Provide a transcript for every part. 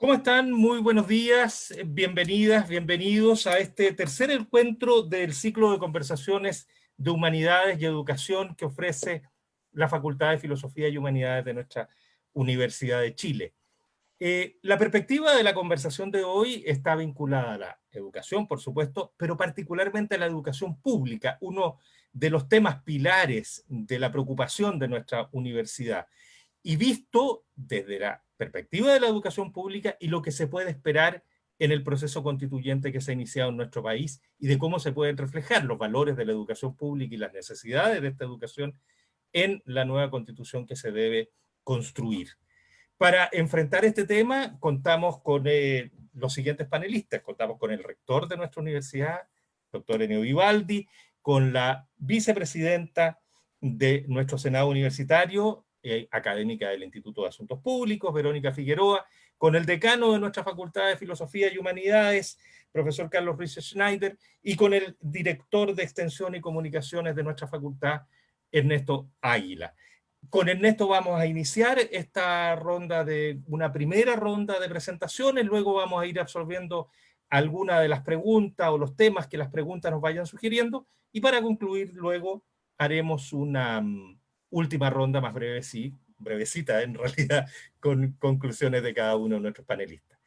¿Cómo están? Muy buenos días, bienvenidas, bienvenidos a este tercer encuentro del ciclo de conversaciones de humanidades y educación que ofrece la Facultad de Filosofía y Humanidades de nuestra Universidad de Chile. Eh, la perspectiva de la conversación de hoy está vinculada a la educación, por supuesto, pero particularmente a la educación pública, uno de los temas pilares de la preocupación de nuestra universidad. Y visto desde la perspectiva de la educación pública y lo que se puede esperar en el proceso constituyente que se ha iniciado en nuestro país y de cómo se pueden reflejar los valores de la educación pública y las necesidades de esta educación en la nueva constitución que se debe construir. Para enfrentar este tema contamos con eh, los siguientes panelistas. Contamos con el rector de nuestra universidad, doctor Eneo Vivaldi, con la vicepresidenta de nuestro Senado Universitario, eh, académica del Instituto de Asuntos Públicos, Verónica Figueroa, con el decano de nuestra Facultad de Filosofía y Humanidades, profesor Carlos Ruiz Schneider, y con el director de Extensión y Comunicaciones de nuestra facultad, Ernesto Águila. Con Ernesto vamos a iniciar esta ronda de, una primera ronda de presentaciones, luego vamos a ir absorbiendo alguna de las preguntas o los temas que las preguntas nos vayan sugiriendo, y para concluir luego haremos una mm, última ronda más breve, sí, brevecita en realidad, con conclusiones de cada uno de nuestros panelistas.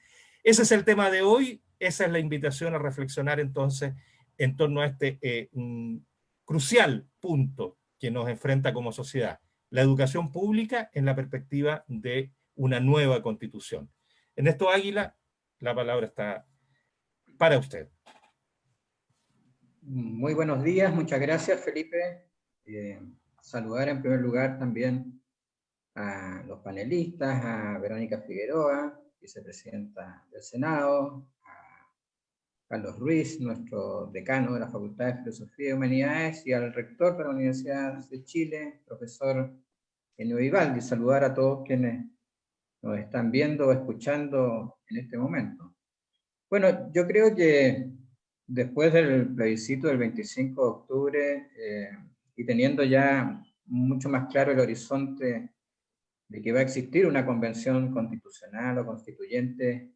Ese es el tema de hoy, esa es la invitación a reflexionar entonces en torno a este eh, crucial punto que nos enfrenta como sociedad, la educación pública en la perspectiva de una nueva constitución. En esto Águila, la palabra está para usted. Muy buenos días, muchas gracias Felipe. Eh, saludar en primer lugar también a los panelistas, a Verónica Figueroa, vicepresidenta del Senado, a Carlos Ruiz, nuestro decano de la Facultad de Filosofía y Humanidades, y al rector de la Universidad de Chile, profesor Enio Vivaldi. Saludar a todos quienes nos están viendo o escuchando en este momento. Bueno, yo creo que después del plebiscito del 25 de octubre, eh, y teniendo ya mucho más claro el horizonte de que va a existir una convención constitucional o constituyente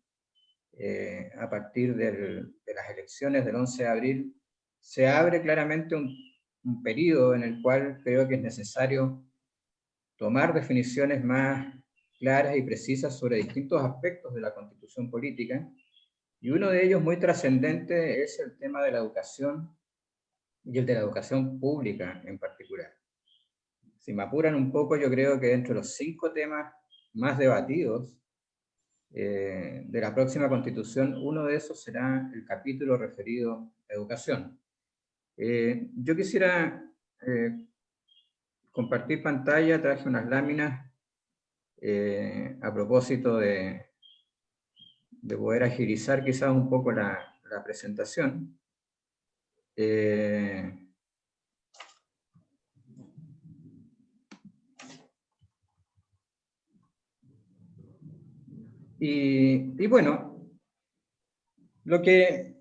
eh, a partir de las elecciones del 11 de abril, se abre claramente un, un periodo en el cual creo que es necesario tomar definiciones más claras y precisas sobre distintos aspectos de la constitución política, y uno de ellos muy trascendente es el tema de la educación y el de la educación pública en particular. Si me apuran un poco, yo creo que entre los cinco temas más debatidos eh, de la próxima constitución, uno de esos será el capítulo referido a educación. Eh, yo quisiera eh, compartir pantalla, traje unas láminas a propósito de, de poder agilizar quizás un poco la, la presentación. Eh, y, bueno, lo que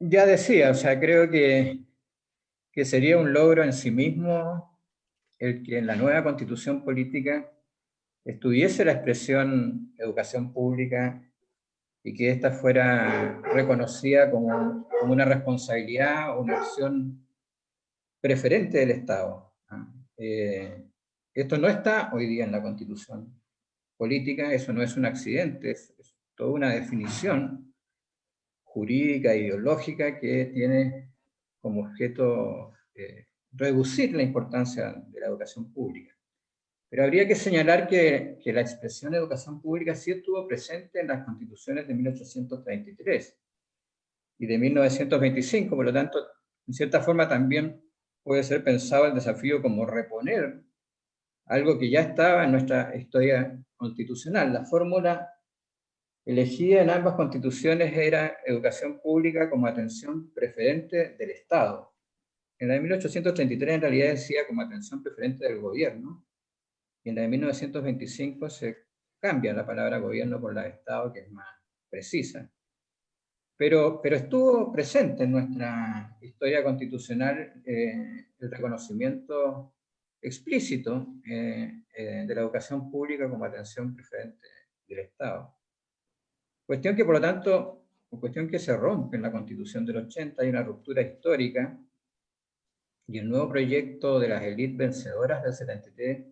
ya decía, o sea, creo que, que sería un logro en sí mismo el que en la nueva constitución política estuviese la expresión educación pública y que ésta fuera reconocida como, una responsabilidad o una acción preferente del Estado. Eh, esto no está hoy día en la Constitución política, eso no es un accidente, es, toda una definición jurídica, ideológica, que tiene como objeto eh, reducir la importancia de la educación pública. Pero habría que señalar que, la expresión educación pública sí estuvo presente en las constituciones de 1833 y de 1925, por lo tanto, en cierta forma también puede ser pensado el desafío como reponer algo que ya estaba en nuestra historia constitucional. La fórmula elegida en ambas constituciones era educación pública como atención preferente del Estado. En la de 1833 en realidad decía como atención preferente del gobierno, y en la de 1925 se cambia la palabra gobierno por la de Estado, que es más precisa. Pero, pero estuvo presente en nuestra historia constitucional eh, el reconocimiento explícito eh, eh, de la educación pública como atención preferente del Estado. Cuestión que, por lo tanto, cuestión que se rompe en la Constitución del 80, hay una ruptura histórica, y el nuevo proyecto de las élites vencedoras del 73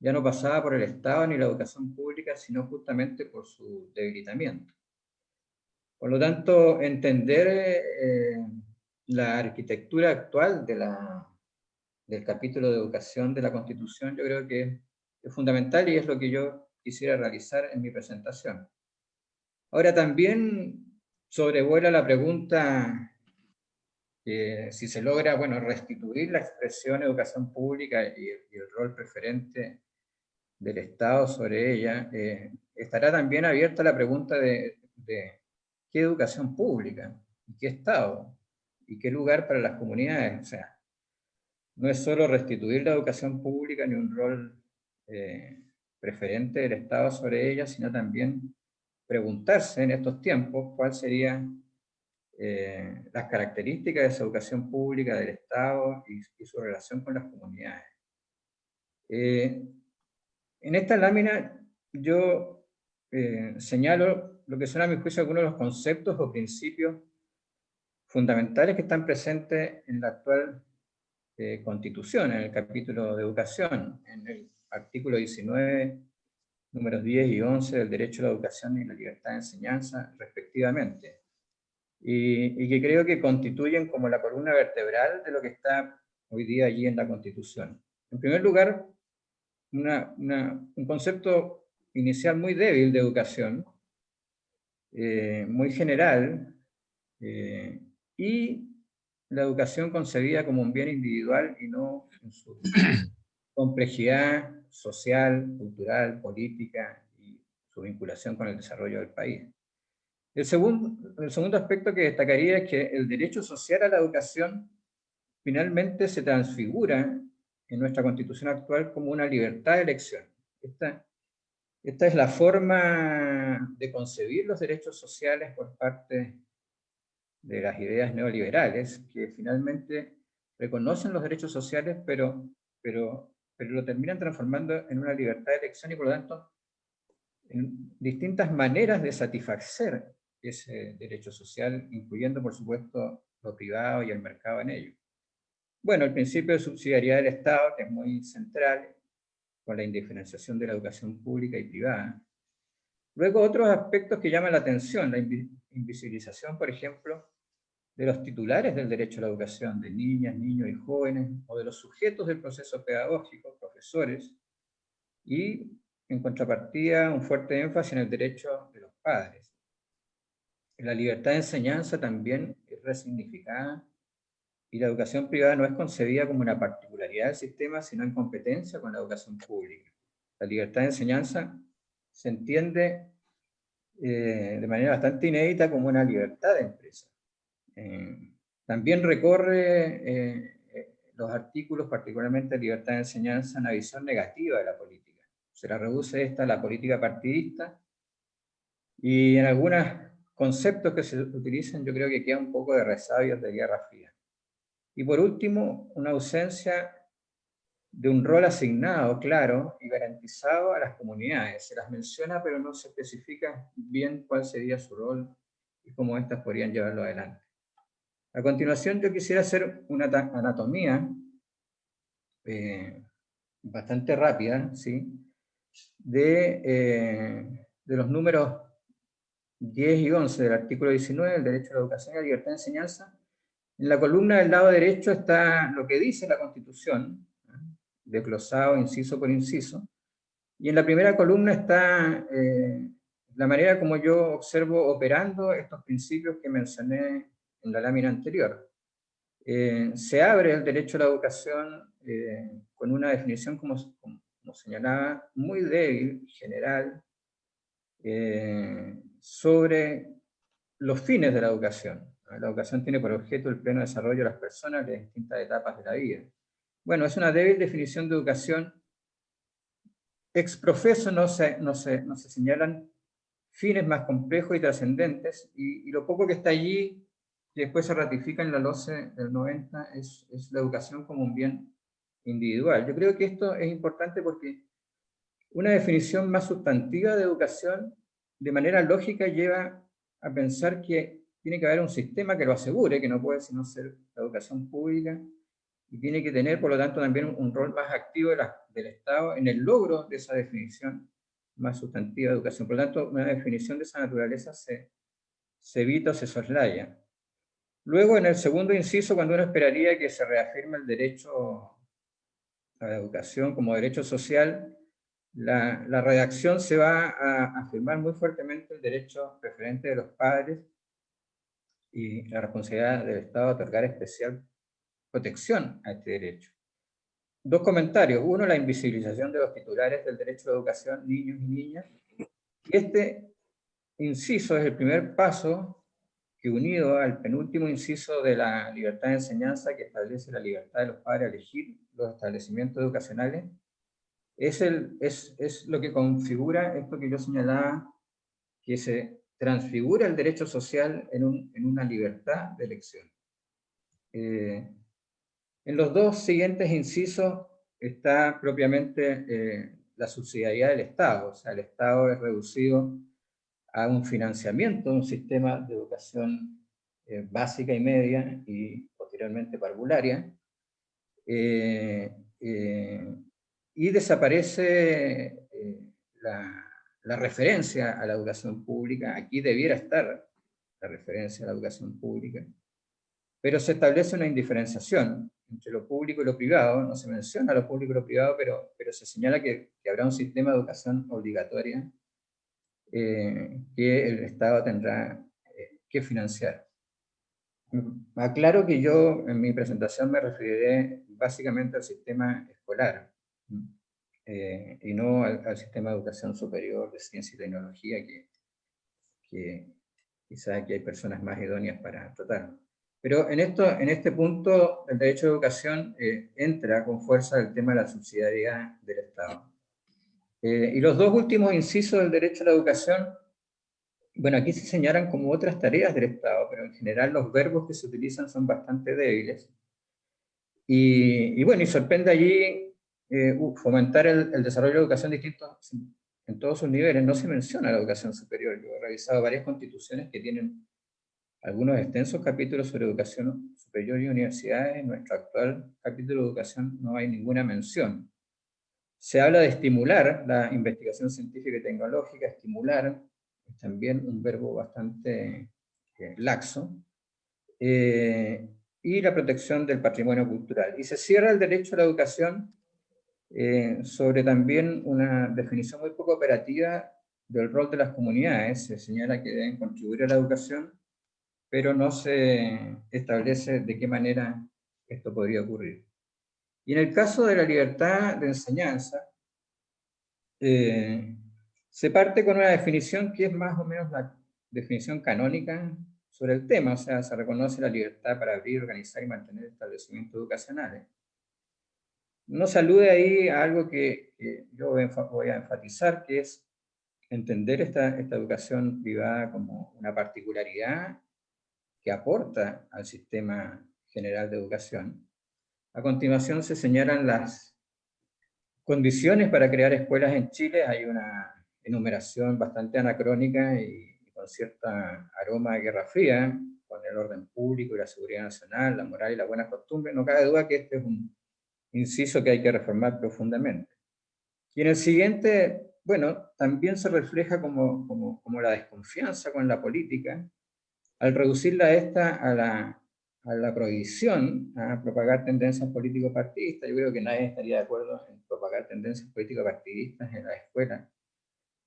ya no pasaba por el Estado ni la educación pública, sino justamente por su debilitamiento. Por lo tanto, entender eh, la arquitectura actual de la, del capítulo de educación de la Constitución, yo creo que es fundamental y es lo que yo quisiera realizar en mi presentación. Ahora también sobrevuela la pregunta que si se logra, bueno, restituir la expresión educación pública y, el rol preferente del Estado sobre ella, eh, estará también abierta la pregunta de, qué educación pública, qué Estado, y qué lugar para las comunidades. O sea, no es solo restituir la educación pública ni un rol eh, preferente del Estado sobre ella, sino también preguntarse en estos tiempos cuáles serían eh, las características de esa educación pública del Estado y, su relación con las comunidades. Eh, en esta lámina yo señalo lo que son a mi juicio algunos de los conceptos o principios fundamentales que están presentes en la actual eh, Constitución, en el capítulo de educación, en el artículo 19, números 10 y 11 del derecho a la educación y la libertad de enseñanza, respectivamente. Y, que creo que constituyen como la columna vertebral de lo que está hoy día allí en la Constitución. En primer lugar, un concepto inicial muy débil de educación, eh, muy general, eh, y la educación concebida como un bien individual y no en su complejidad social, cultural, política y su vinculación con el desarrollo del país. El segundo, el segundo aspecto que destacaría es que el derecho social a la educación finalmente se transfigura en nuestra constitución actual como una libertad de elección. Esta, esta es la forma de concebir los derechos sociales por parte de las ideas neoliberales, que finalmente reconocen los derechos sociales, pero, pero, pero lo terminan transformando en una libertad de elección y por lo tanto en distintas maneras de satisfacer ese derecho social, incluyendo por supuesto lo privado y el mercado en ello. Bueno, el principio de subsidiariedad del Estado, que es muy central, con la indiferenciación de la educación pública y privada. Luego otros aspectos que llaman la atención, la invisibilización, por ejemplo, de los titulares del derecho a la educación, de niñas, niños y jóvenes, o de los sujetos del proceso pedagógico, profesores, y en contrapartida un fuerte énfasis en el derecho de los padres. La libertad de enseñanza también es resignificada y la educación privada no es concebida como una particularidad del sistema, sino en competencia con la educación pública. La libertad de enseñanza se entiende eh, de manera bastante inédita como una libertad de empresa. Eh, también recorre eh, los artículos, particularmente libertad de enseñanza, una visión negativa de la política. Se la reduce esta a la política partidista, y en algunos conceptos que se utilizan yo creo que queda un poco de resabios de Guerra Fría. Y por último, una ausencia de un rol asignado, claro, y garantizado a las comunidades. Se las menciona, pero no se especifica bien cuál sería su rol y cómo éstas podrían llevarlo adelante. A continuación yo quisiera hacer una anatomía eh, bastante rápida, ¿sí? De, eh, de, los números 10 y 11 del artículo 19 del derecho a la educación y la libertad de enseñanza. En la columna del lado derecho está lo que dice la Constitución, desglosado inciso por inciso, y en la primera columna está eh, la manera como yo observo operando estos principios que mencioné en la lámina anterior. Eh, se abre el derecho a la educación eh, con una definición, como, como, señalaba, muy débil, general, sobre los fines de la educación. La educación tiene por objeto el pleno desarrollo de las personas de distintas etapas de la vida. Bueno, es una débil definición de educación. Ex profeso no se, no se, no se señalan fines más complejos y trascendentes, y, lo poco que está allí y después se ratifica en la LOCE del 90, es, es, la educación como un bien individual. Yo creo que esto es importante porque una definición más sustantiva de educación, de manera lógica, lleva a pensar que tiene que haber un sistema que lo asegure, que no puede sino ser la educación pública, y tiene que tener, por lo tanto, también un, rol más activo del Estado en el logro de esa definición más sustantiva de educación. Por lo tanto, una definición de esa naturaleza se, se evita o se soslaya. Luego, en el segundo inciso, cuando uno esperaría que se reafirme el derecho a la educación como derecho social, la, la redacción se va a afirmar muy fuertemente el derecho preferente de los padres y la responsabilidad del Estado de otorgar especial protección a este derecho. Dos comentarios. Uno, la invisibilización de los titulares del derecho a educación, niños y niñas. Este inciso es el primer paso que unido al penúltimo inciso de la libertad de enseñanza que establece la libertad de los padres a elegir los establecimientos educacionales, es, el, es, es lo que configura esto que yo señalaba, que se transfigura el derecho social en, un, en una libertad de elección. Eh, en los dos siguientes incisos está propiamente eh, la subsidiariedad del Estado, o sea, el Estado es reducido a un financiamiento un sistema de educación eh, básica y media y posteriormente parvularia, y desaparece la, la referencia a la educación pública, aquí debiera estar la referencia a la educación pública, pero se establece una indiferenciación entre lo público y lo privado, no se menciona lo público y lo privado, pero, pero se señala que, que habrá un sistema de educación obligatoria eh, que el Estado tendrá eh, que financiar. Aclaro que yo en mi presentación me referiré básicamente al sistema escolar, eh, y no al, sistema de educación superior de ciencia y tecnología, que, que quizás aquí hay personas más idóneas para tratar. Pero en, esto, en este punto, el derecho de educación eh, entra con fuerza el tema de la subsidiariedad del Estado. Eh, y los dos últimos incisos del derecho a la educación, bueno, aquí se señalan como otras tareas del Estado, pero en general los verbos que se utilizan son bastante débiles. Y, bueno, y sorprende allí eh, fomentar el, el, desarrollo de educación distinto en todos sus niveles. No se menciona la educación superior. Yo he revisado varias constituciones que tienen algunos extensos capítulos sobre educación superior y universidades. En nuestro actual capítulo de educación no hay ninguna mención. Se habla de estimular la investigación científica y tecnológica, estimular, es también un verbo bastante eh, laxo, eh, y la protección del patrimonio cultural. Y se cierra el derecho a la educación eh, sobre también una definición muy poco operativa del rol de las comunidades. Se señala que deben contribuir a la educación pero no se establece de qué manera esto podría ocurrir. Y en el caso de la libertad de enseñanza, eh, se parte con una definición que es más o menos la definición canónica sobre el tema, o sea, se reconoce la libertad para abrir, organizar y mantener establecimientos educacionales. No se alude ahí a algo que, yo voy a enfatizar, que es entender esta, esta educación privada como una particularidad que aporta al sistema general de educación. A continuación se señalan las condiciones para crear escuelas en Chile. Hay una enumeración bastante anacrónica y, con cierta aroma de guerra fría, con el orden público y la seguridad nacional, la moral y la buena costumbre. No cabe duda que este es un inciso que hay que reformar profundamente. Y en el siguiente, bueno, también se refleja como, como, como la desconfianza con la política, al reducirla esta a la, a la prohibición a propagar tendencias político-partidistas, yo creo que nadie estaría de acuerdo en propagar tendencias político-partidistas en la escuela,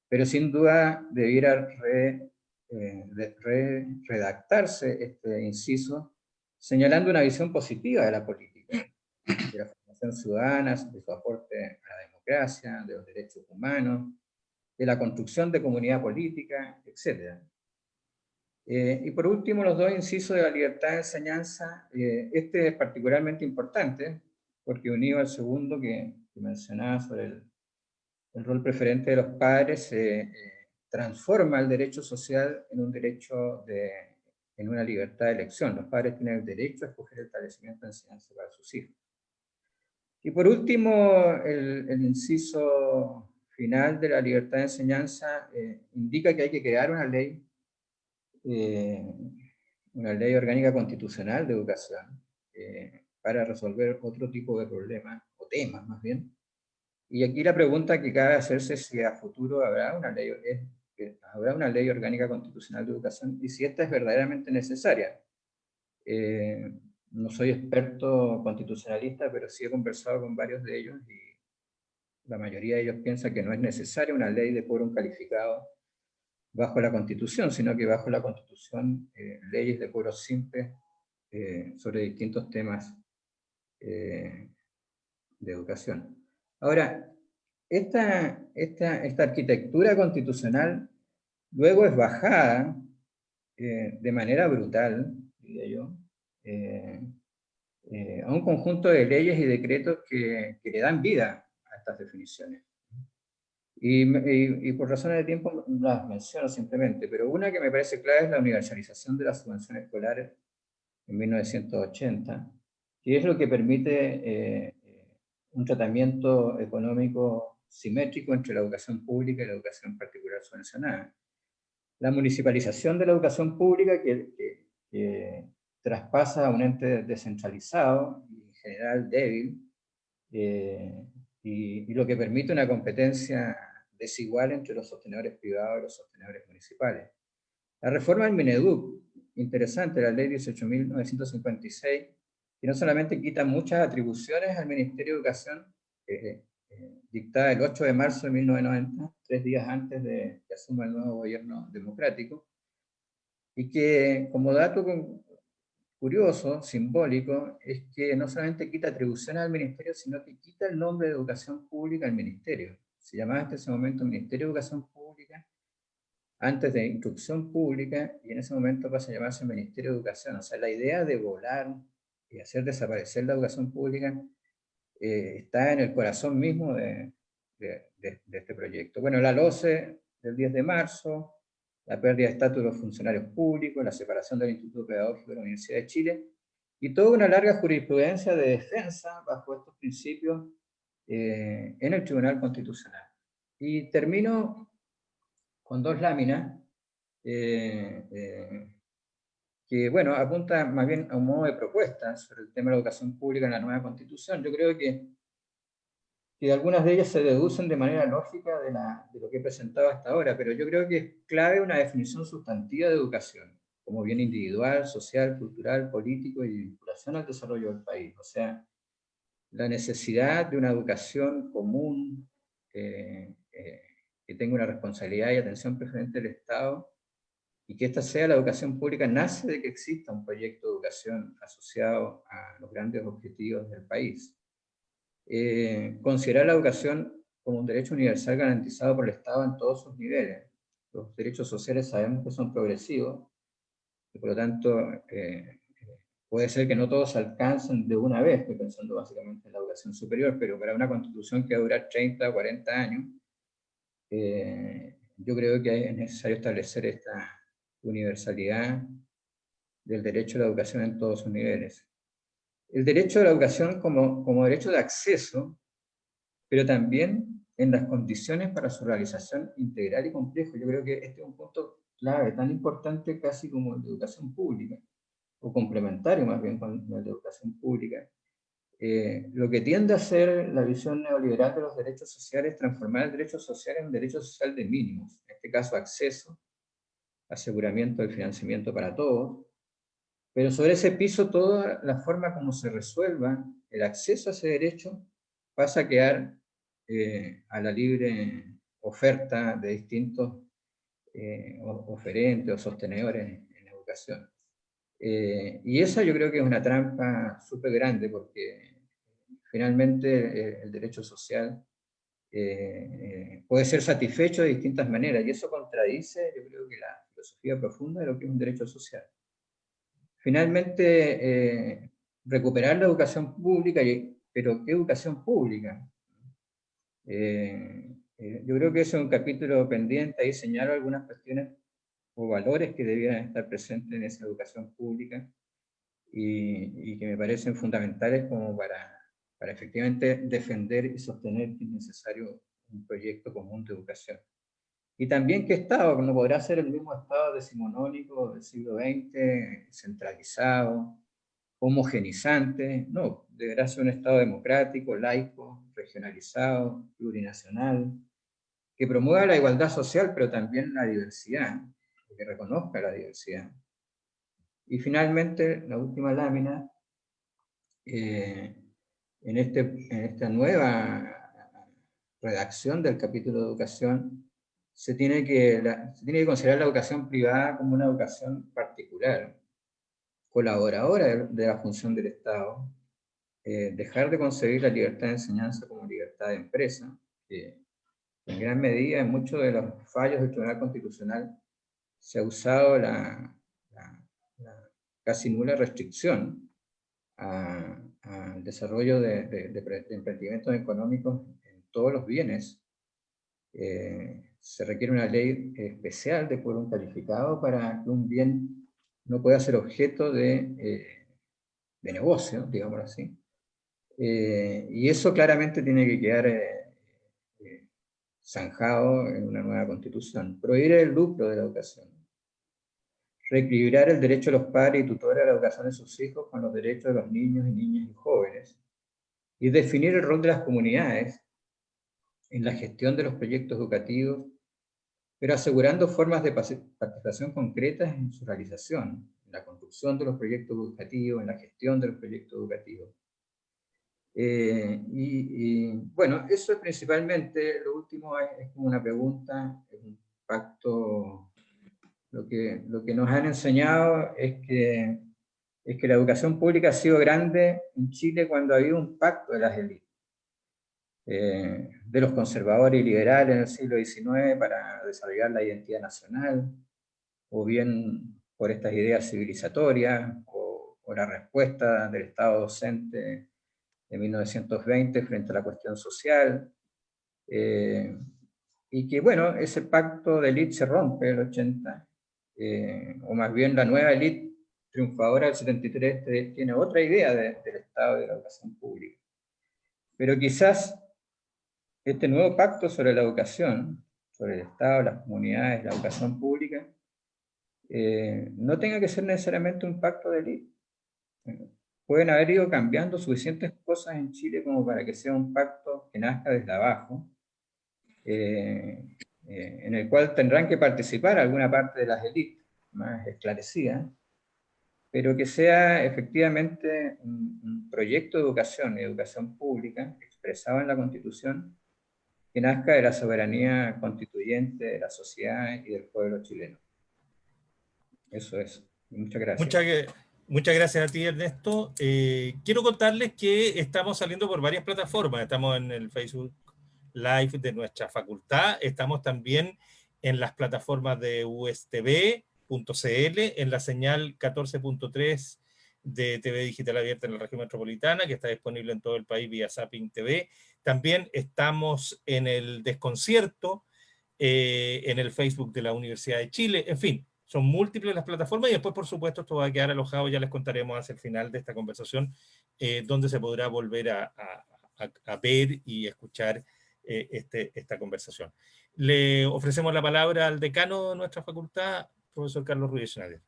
pero sin duda debiera re, eh, redactarse este inciso señalando una visión positiva de la política, formación ciudadana, de su aporte a la democracia, de los derechos humanos, de la construcción de comunidad política, etc. Eh, y por último, los dos incisos de la libertad de enseñanza. Eh, este es particularmente importante, porque unido al segundo que, mencionaba sobre el, rol preferente de los padres, eh, transforma el derecho social en un derecho de, en una libertad de elección. Los padres tienen el derecho a escoger el establecimiento de enseñanza para sus hijos. Y por último, el, el inciso final de la libertad de enseñanza indica que hay que crear una ley, una ley orgánica constitucional de educación, para resolver otro tipo de problemas, o temas más bien. Y aquí la pregunta que cabe hacerse es si a futuro habrá una ley, habrá una ley orgánica constitucional de educación y si esta es verdaderamente necesaria. Eh, no soy experto constitucionalista, pero sí he conversado con varios de ellos y la mayoría de ellos piensa que no es necesaria una ley de quórum calificado bajo la Constitución, sino que bajo la Constitución eh, leyes de quórum simple eh, sobre distintos temas de educación. Ahora, esta, esta, esta arquitectura constitucional luego es bajada eh, de manera brutal, diría yo, eh, eh, a un conjunto de leyes y decretos que, que, le dan vida a estas definiciones. Y, por razones de tiempo las menciono simplemente, pero una que me parece clave es la universalización de la subvención escolar en 1980, que es lo que permite un tratamiento económico simétrico entre la educación pública y la educación particular subvencionada. La municipalización de la educación pública que, traspasa a un ente descentralizado y en general débil, eh, y, lo que permite una competencia desigual entre los sostenedores privados y los sostenedores municipales. La reforma del Mineduc, interesante, la ley 18.956, que no solamente quita muchas atribuciones al Ministerio de Educación, eh, dictada el 8 de marzo de 1990, tres días antes de que asuma el nuevo gobierno democrático, y que como dato curioso, simbólico, es que no solamente quita atribuciones al ministerio, sino que quita el nombre de educación pública al ministerio. Se llamaba hasta ese momento Ministerio de Educación Pública, antes de Instrucción Pública, y en ese momento pasa a llamarse Ministerio de Educación. O sea, la idea de volar y hacer desaparecer la educación pública eh, está en el corazón mismo de, este proyecto. Bueno, la LOCE del 10 de marzo, la pérdida de estatus de los funcionarios públicos, la separación del Instituto Pedagógico de la Universidad de Chile, y toda una larga jurisprudencia de defensa bajo estos principios eh, en el Tribunal Constitucional. Y termino con dos láminas eh, que, bueno, apunta más bien a un modo de propuesta sobre el tema de la educación pública en la nueva Constitución. Yo creo que, que algunas de ellas se deducen de manera lógica de, la, de lo que he presentado hasta ahora, pero yo creo que es clave una definición sustantiva de educación, como bien individual, social, cultural, político y vinculación al desarrollo del país. O sea, la necesidad de una educación común, eh, eh, que tenga una responsabilidad y atención preferente del Estado, y que esta sea la educación pública nace de que exista un proyecto de educación asociado a los grandes objetivos del país. Eh, considerar la educación como un derecho universal garantizado por el Estado en todos sus niveles. Los derechos sociales sabemos que son progresivos, y por lo tanto eh, puede ser que no todos alcancen de una vez, estoy pensando básicamente en la educación superior, pero para una constitución que va a durar 30 o 40 años, eh, yo creo que es necesario establecer esta, universalidad del derecho a la educación en todos sus niveles. El derecho a la educación como, como derecho de acceso, pero también en las condiciones para su realización integral y complejo. Yo creo que este es un punto clave, tan importante casi como el de educación pública, o complementario más bien con el de educación pública. Eh, lo que tiende a ser la visión neoliberal de los derechos sociales es transformar el derecho social en un derecho social de mínimos, en este caso acceso, aseguramiento del financiamiento para todos, pero sobre ese piso toda la forma como se resuelva el acceso a ese derecho pasa a quedar eh, a la libre oferta de distintos eh, oferentes o sostenedores en, educación. Eh, y esa yo creo que es una trampa súper grande porque finalmente el derecho social puede ser satisfecho de distintas maneras y eso contradice yo creo que la filosofía profunda de lo que es un derecho social. Finalmente, eh, recuperar la educación pública, pero ¿qué educación pública? Eh, eh, yo creo que ese es un capítulo pendiente, ahí señalo algunas cuestiones o valores que debieran estar presentes en esa educación pública y, y que me parecen fundamentales como para, para efectivamente defender y sostener que es necesario un proyecto común de educación. Y también que Estado, no podrá ser el mismo Estado decimonónico del siglo XX, centralizado, homogenizante, no, deberá ser un Estado democrático, laico, regionalizado, plurinacional, que promueva la igualdad social, pero también la diversidad, que reconozca la diversidad. Y finalmente, la última lámina, eh, en, este, en esta nueva redacción del capítulo de educación, se tiene, que, se tiene que considerar la educación privada como una educación particular, colaboradora de, la función del Estado, eh, dejar de concebir la libertad de enseñanza como libertad de empresa, en gran medida en muchos de los fallos del Tribunal Constitucional se ha usado la, casi nula restricción al desarrollo de, de, emprendimientos económicos en todos los bienes. Eh, se requiere una ley especial de quórum calificado para que un bien no pueda ser objeto de, eh, de negocio, digámoslo así. Eh, y eso claramente tiene que quedar zanjado en una nueva constitución. Prohibir el lucro de la educación. Reequilibrar el derecho de los padres y tutores a la educación de sus hijos con los derechos de los niños y niñas y jóvenes. Y definir el rol de las comunidades en la gestión de los proyectos educativos, pero asegurando formas de participación concretas en su realización, en la construcción de los proyectos educativos, en la gestión de los proyectos educativos. Eh, y, bueno, eso es principalmente, lo último es, como una pregunta, es un pacto, lo que, lo que nos han enseñado es que, es que la educación pública ha sido grande en Chile cuando ha habido un pacto de las élites, eh, de los conservadores y liberales en el siglo XIX para desarrollar la identidad nacional, o bien por estas ideas civilizatorias, o, o la respuesta del Estado docente de 1920 frente a la cuestión social, eh, y que bueno, ese pacto de élite se rompe en el 80, eh, o más bien la nueva élite triunfadora del 73 tiene otra idea del Estado de la educación pública. Pero quizás este nuevo pacto sobre la educación, sobre el Estado, las comunidades, la educación pública, eh, no tenga que ser necesariamente un pacto de élite. Pueden haber ido cambiando suficientes cosas en Chile como para que sea un pacto que nazca desde abajo, eh, eh, en el cual tendrán que participar alguna parte de las élites más esclarecidas, pero que sea efectivamente un, proyecto de educación y educación pública expresado en la Constitución que nazca de la soberanía constituyente de la sociedad y del pueblo chileno. Eso es. Muchas gracias. Muchas gracias. A ti, Ernesto. Eh, quiero contarles que estamos saliendo por varias plataformas. Estamos en el Facebook Live de nuestra facultad. Estamos también en las plataformas de ustv.cl, en la señal 14.3 de TV Digital Abierta en la región metropolitana, que está disponible en todo el país vía Zapping TV. También estamos en el Desconcierto, eh, en el Facebook de la Universidad de Chile. En fin, son múltiples las plataformas y después, por supuesto, esto va a quedar alojado, ya les contaremos hacia el final de esta conversación, eh, donde se podrá volver a, ver y escuchar eh, este, esta conversación. Le ofrecemos la palabra al decano de nuestra facultad, profesor Carlos Ruiz Schneider.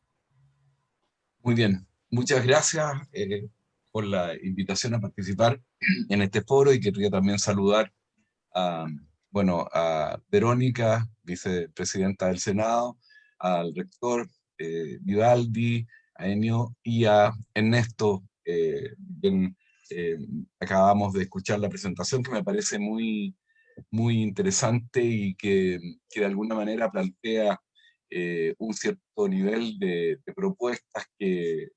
Muy bien, muchas gracias por la invitación a participar en este foro y quería también saludar a, bueno, a Verónica, vicepresidenta del Senado, al rector eh, Vivaldi, a Enio y a Ernesto, eh, eh, acabamos de escuchar la presentación que me parece muy, muy interesante y que, que de alguna manera plantea eh, un cierto nivel de, propuestas que,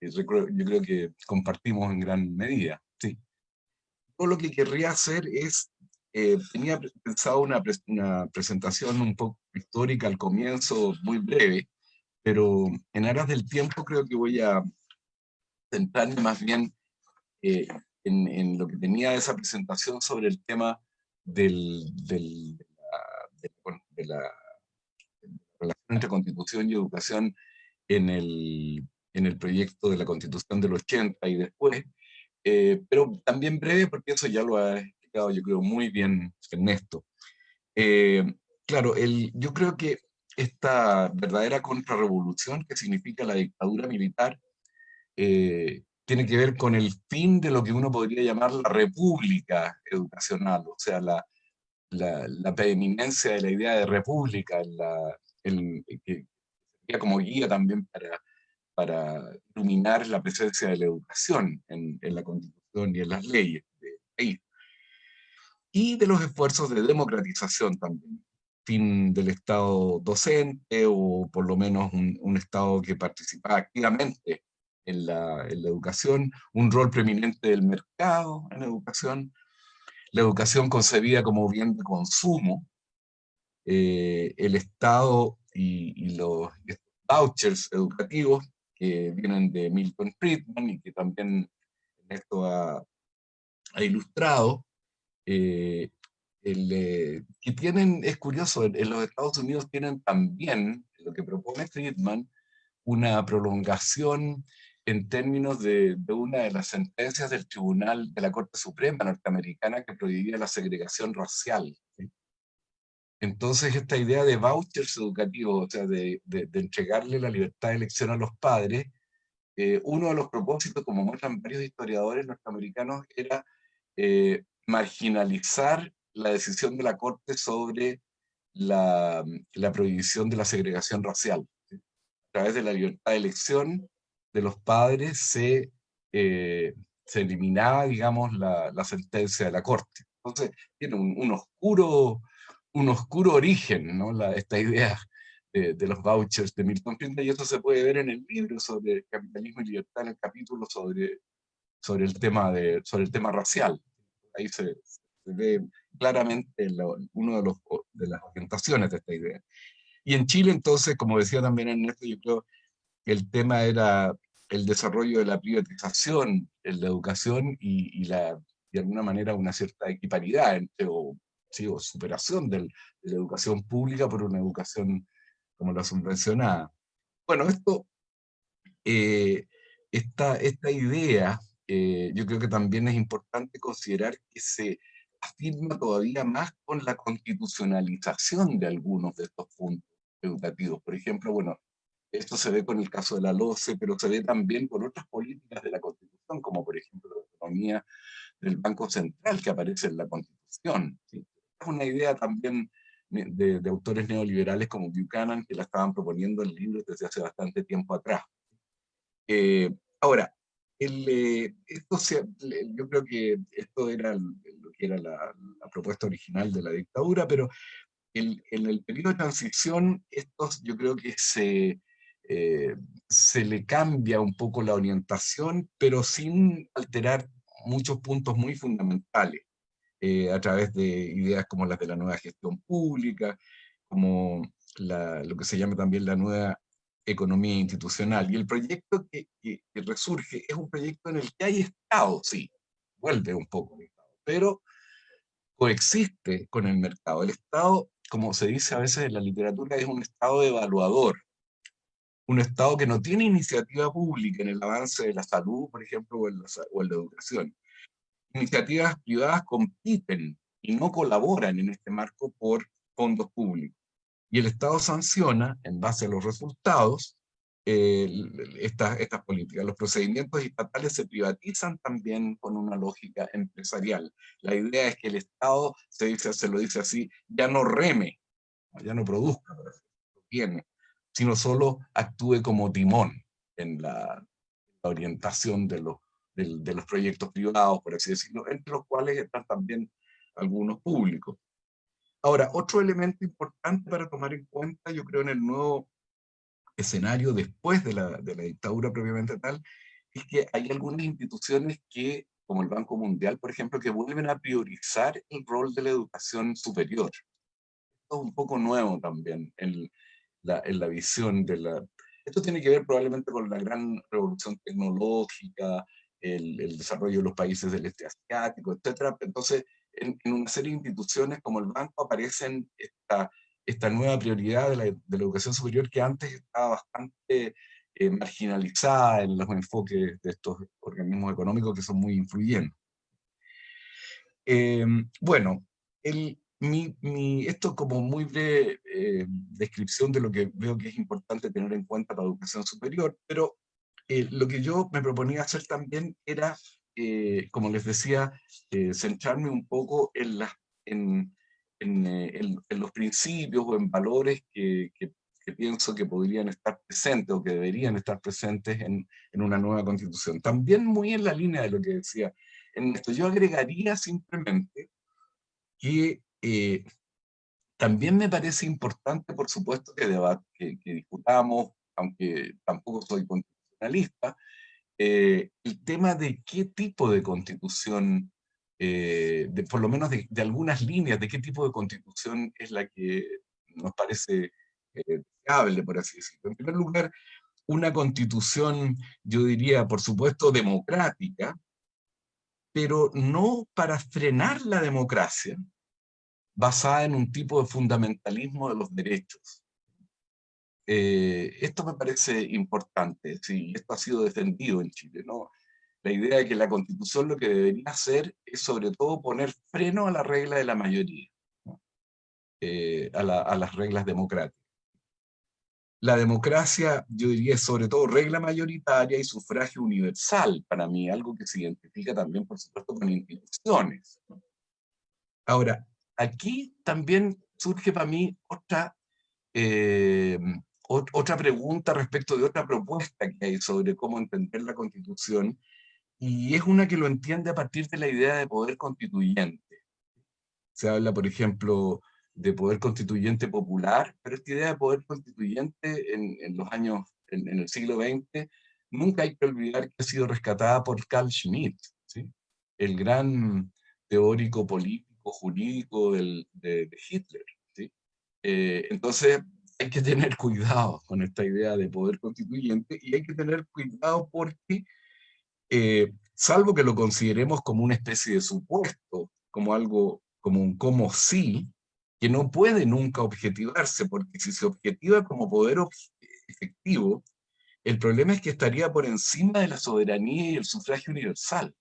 yo creo que compartimos en gran medida. Sí. Todo lo que querría hacer es eh, tenía pensado una, una, presentación un poco histórica al comienzo, muy breve, pero en aras del tiempo creo que voy a centrarme más bien eh, en, en, lo que tenía esa presentación sobre el tema del, del, de, la, relación entre constitución y educación en el, en el proyecto de la constitución del 80 y después, eh, pero también breve porque eso ya lo ha explicado, yo creo, muy bien Ernesto. Eh, claro, el, yo creo que esta verdadera contrarrevolución que significa la dictadura militar eh, tiene que ver con el fin de lo que uno podría llamar la república educacional, o sea, la, la, la preeminencia de la idea de república, la, el, que sería como guía también para, para iluminar la presencia de la educación en, en la Constitución y en las leyes del país. Y de los esfuerzos de democratización también, fin del Estado docente o por lo menos un, un Estado que participa activamente en la, en la, educación, un rol preeminente del mercado en la educación, la educación concebida como bien de consumo, eh, el Estado y, y, los vouchers educativos que vienen de Milton Friedman y que también esto ha, ilustrado, eh, eh, que tienen, es curioso, en, los Estados Unidos tienen también, lo que propone Friedman, una prolongación en términos de, una de las sentencias del Tribunal de la Corte Suprema norteamericana que prohibía la segregación racial. Entonces esta idea de vouchers educativos, o sea, de, entregarle la libertad de elección a los padres, eh, uno de los propósitos, como muestran varios historiadores norteamericanos, era eh, marginalizar la decisión de la Corte sobre la, prohibición de la segregación racial. A través de la libertad de elección, de los padres se, eh, se eliminaba, digamos, la, sentencia de la Corte. Entonces, tiene un oscuro, un oscuro origen, ¿no? La, esta idea de, de, los vouchers de Milton Friedman, y eso se puede ver en el libro sobre capitalismo y libertad, en el capítulo sobre, sobre, el, tema de, sobre el tema racial. Ahí se, se ve claramente uno de, los, de las orientaciones de esta idea. Y en Chile, entonces, como decía también Ernesto, yo creo el tema era el desarrollo de la privatización en la educación y, y la, de alguna manera una cierta equiparidad entre, o, sí, o superación del, de la educación pública por una educación como la subvencionada. Bueno, esto, eh, esta, esta idea, eh, yo creo que también es importante considerar que se afirma todavía más con la constitucionalización de algunos de estos puntos educativos. Por ejemplo, bueno, esto se ve con el caso de la LOCE, pero se ve también con otras políticas de la Constitución, como por ejemplo la autonomía del Banco Central que aparece en la Constitución. ¿sí? Es una idea también de, autores neoliberales como Buchanan, que la estaban proponiendo en libros desde hace bastante tiempo atrás. Eh, ahora, eh, esto yo creo que esto era lo que era la, propuesta original de la dictadura, pero en el periodo de transición, estos yo creo que se, eh, se le cambia un poco la orientación, pero sin alterar muchos puntos muy fundamentales, eh, a través de ideas como las de la nueva gestión pública, como la, lo que se llama también la nueva economía institucional. Y el proyecto que, que, que, resurge es un proyecto en el que hay Estado, sí, vuelve un poco el Estado, pero coexiste con el mercado. El Estado, como se dice a veces en la literatura, es un Estado evaluador, un Estado que no tiene iniciativa pública en el avance de la salud, por ejemplo, o en la, o en la educación. Iniciativas privadas compiten y no colaboran en este marco por fondos públicos. Y el Estado sanciona, en base a los resultados, eh, estas, estas políticas. Los procedimientos estatales se privatizan también con una lógica empresarial. La idea es que el Estado, se, dice, se lo dice así, ya no reme, ya no produzca, tiene, sino solo actúe como timón en la, la orientación de los, de, de los proyectos privados, por así decirlo, entre los cuales están también algunos públicos. Ahora, otro elemento importante para tomar en cuenta, yo creo, en el nuevo escenario después de la, de la dictadura propiamente tal, es que hay algunas instituciones que, como el Banco Mundial, por ejemplo, que vuelven a priorizar el rol de la educación superior. Esto es un poco nuevo también en, la, en la visión de la... Esto tiene que ver probablemente con la gran revolución tecnológica, el, el desarrollo de los países del este asiático, etc. Entonces, en, en, una serie de instituciones como el banco aparecen esta, esta nueva prioridad de la, de la educación superior que antes estaba bastante eh, marginalizada en los enfoques de estos organismos económicos que son muy influyentes. bueno, el, mi, mi, esto como muy breve descripción de lo que veo que es importante tener en cuenta la educación superior, pero lo que yo me proponía hacer también era, como les decía, centrarme un poco en, los principios o en valores que, pienso que podrían estar presentes o que deberían estar presentes en, una nueva constitución. También muy en la línea de lo que decía en yo agregaría simplemente que eh, también me parece importante, por supuesto, que, que, que discutamos, aunque tampoco soy constitucionalista, eh, el tema de qué tipo de constitución eh, por lo menos de, algunas líneas de qué tipo de constitución es la que nos parece eh, deseable, por así decirlo. En primer lugar, una constitución, yo diría, por supuesto, democrática, pero no para frenar la democracia, basada en un tipo de fundamentalismo de los derechos. Eh, esto me parece importante, sí, esto ha sido defendido en Chile, ¿no? la idea de que la constitución lo que debería hacer es sobre todo poner freno a la regla de la mayoría, eh, a, las reglas democráticas. La democracia, yo diría, es sobre todo regla mayoritaria y sufragio universal, para mí, algo que se identifica también, por supuesto, con instituciones. Ahora, aquí también surge para mí otra, eh, otra pregunta respecto de otra propuesta que hay sobre cómo entender la Constitución, y es una que lo entiende a partir de la idea de poder constituyente. Se habla, por ejemplo, de poder constituyente popular, pero esta idea de poder constituyente en, en los años, en, el siglo XX, nunca hay que olvidar que ha sido rescatada por Carl Schmitt, ¿sí? el gran teórico político, jurídico del, de, Hitler. ¿sí? Eh, entonces, hay que tener cuidado con esta idea de poder constituyente y hay que tener cuidado porque eh, salvo que lo consideremos como una especie de supuesto, como algo, como un como sí, que no puede nunca objetivarse, porque si se objetiva como poder efectivo, el problema es que estaría por encima de la soberanía y el sufragio universal,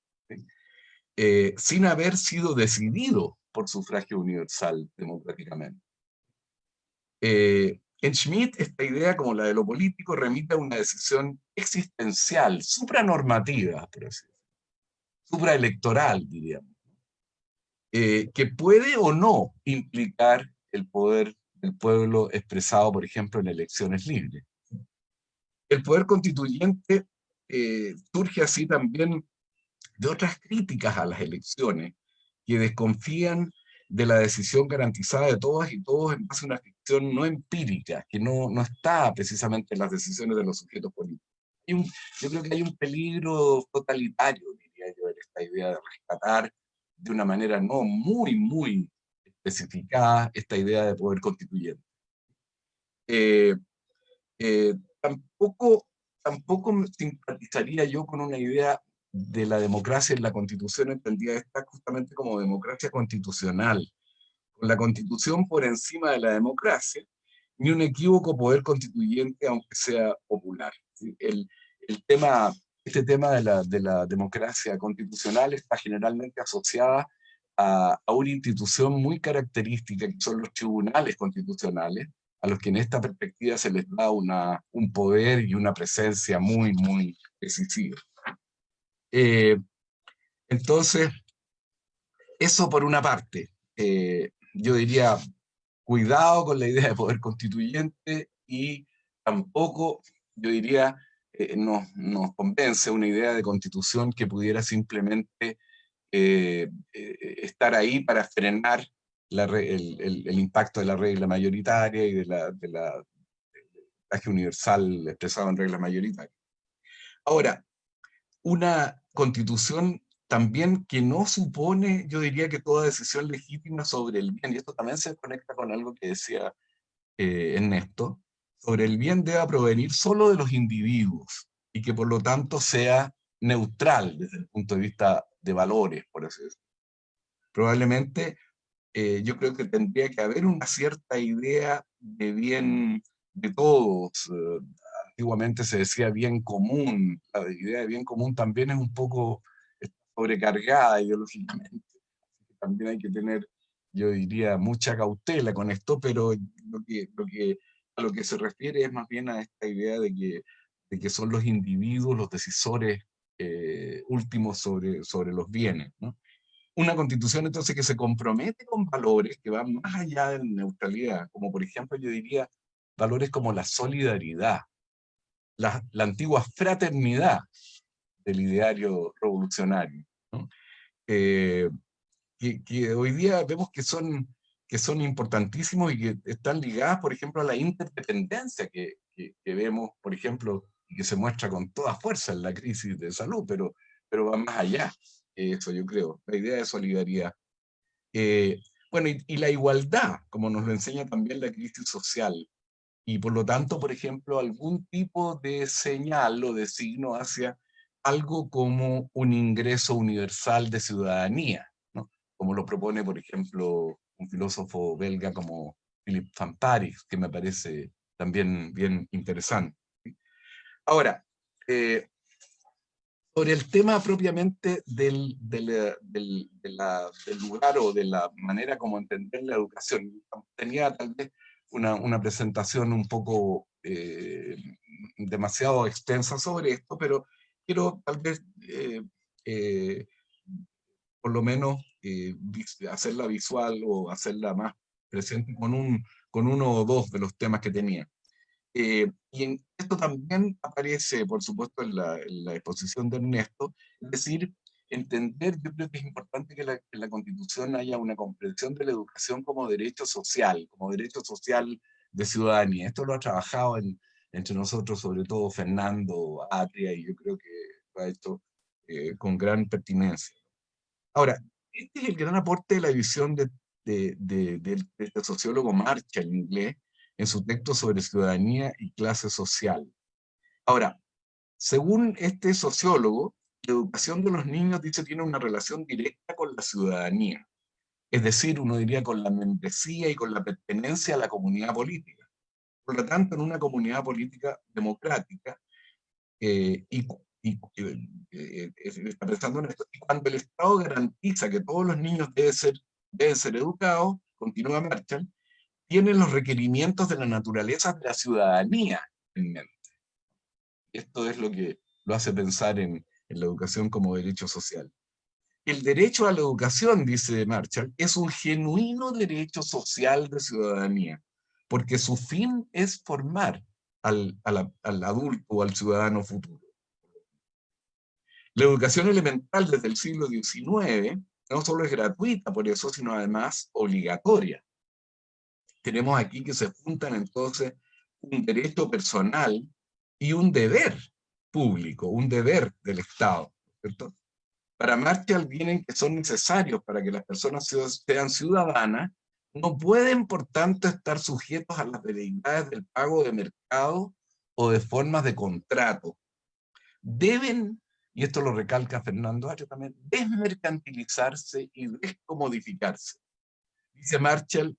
eh, sin haber sido decidido por sufragio universal democráticamente. Eh, en Schmidt, esta idea, como la de lo político, remite a una decisión existencial, supranormativa, por así supraelectoral, diríamos, eh, que puede o no implicar el poder del pueblo expresado, por ejemplo, en elecciones libres. El poder constituyente eh, surge así también de otras críticas a las elecciones, que desconfían de la decisión garantizada de todas y todos en base a una no empírica, que no, no está precisamente en las decisiones de los sujetos políticos. yo creo que hay un peligro totalitario, diría yo, en esta idea de rescatar de una manera no muy, muy especificada esta idea de poder constituyente. Eh, eh, tampoco, tampoco simpatizaría yo con una idea de la democracia en la constitución entendida esta justamente como democracia constitucional, con la constitución por encima de la democracia, ni un equívoco poder constituyente aunque sea popular. El, el tema, este tema de la, de la, democracia constitucional está generalmente asociada a, a, una institución muy característica que son los tribunales constitucionales, a los que en esta perspectiva se les da una, un poder y una presencia muy, muy decisiva. Eh, entonces, eso por una parte. Eh, yo diría, cuidado con la idea de poder constituyente y tampoco, yo diría, eh, nos, convence una idea de constitución que pudiera simplemente estar ahí para frenar el, impacto de la regla mayoritaria y de la, de la universal expresado en reglas mayoritarias. Ahora, una constitución también que no supone, yo diría que toda decisión legítima sobre el bien, y esto también se conecta con algo que decía eh, Ernesto, sobre el bien debe provenir solo de los individuos, y que por lo tanto sea neutral desde el punto de vista de valores, por así decirlo. Probablemente eh, yo creo que tendría que haber una cierta idea de bien de todos, eh, antiguamente se decía bien común, la idea de bien común también es un poco sobrecargada ideológicamente. también hay que tener, yo diría, mucha cautela con esto, pero lo que, lo que, a lo que se refiere es más bien a esta idea de que, de que son los individuos los decisores eh, últimos sobre, sobre los bienes. ¿no? Una constitución entonces que se compromete con valores que van más allá de la neutralidad, como por ejemplo yo diría valores como la solidaridad, la, la antigua fraternidad del ideario revolucionario, ¿no? eh, que, que, hoy día vemos que son, que son importantísimos y que están ligadas, por ejemplo, a la interdependencia que, que, que vemos, por ejemplo, y que se muestra con toda fuerza en la crisis de salud, pero, pero va más allá, eso yo creo, la idea de solidaridad. Eh, bueno, y, y, la igualdad, como nos lo enseña también la crisis social, y por lo tanto, por ejemplo, algún tipo de señal o de signo hacia algo como un ingreso universal de ciudadanía, ¿no? como lo propone, por ejemplo, un filósofo belga como Philippe Van que me parece también bien interesante. Ahora, eh, sobre el tema propiamente del, del, del, de la, del, lugar o de la manera como entender la educación, tenía tal vez una, una presentación un poco eh, demasiado extensa sobre esto, pero quiero tal vez, eh, eh, por lo menos, eh, hacerla visual o hacerla más presente con, un, con uno o dos de los temas que tenía. Eh, y en, esto también aparece, por supuesto, en la, en la, exposición de Ernesto, es decir, entender, yo creo que es importante que la, en la Constitución haya una comprensión de la educación como derecho social, como derecho social de ciudadanía. Esto lo ha trabajado en, entre nosotros, sobre todo Fernando Atria, y yo creo que lo ha hecho eh, con gran pertinencia. Ahora, este es el gran aporte de la visión de, de, de, de, este sociólogo Marcha en inglés, en su texto sobre ciudadanía y clase social. Ahora, según este sociólogo, la educación de los niños, dice, tiene una relación directa con la ciudadanía. Es decir, uno diría con la membresía y con la pertenencia a la comunidad política. Por lo tanto, en una comunidad política democrática, y, y esto, cuando el Estado garantiza que todos los niños deben ser, deben ser educados, continúa Marshall, tienen los requerimientos de la naturaleza de la ciudadanía en mente. Esto es lo que lo hace pensar en, en la educación como derecho social. El derecho a la educación, dice Marshall, es un genuino derecho social de ciudadanía, porque su fin es formar al, adulto o al ciudadano futuro. La educación elemental desde el siglo XIX no solo es gratuita por eso, sino además obligatoria. Tenemos aquí que se juntan entonces un derecho personal y un deber público, un deber del Estado. ¿cierto? Para Marshall vienen que son necesarios para que las personas sean ciudadanas no pueden, por tanto, estar sujetos a las veleidades del pago de mercado o de formas de contrato. Deben, y esto lo recalca Fernando Ario también, desmercantilizarse y descomodificarse. Dice Marshall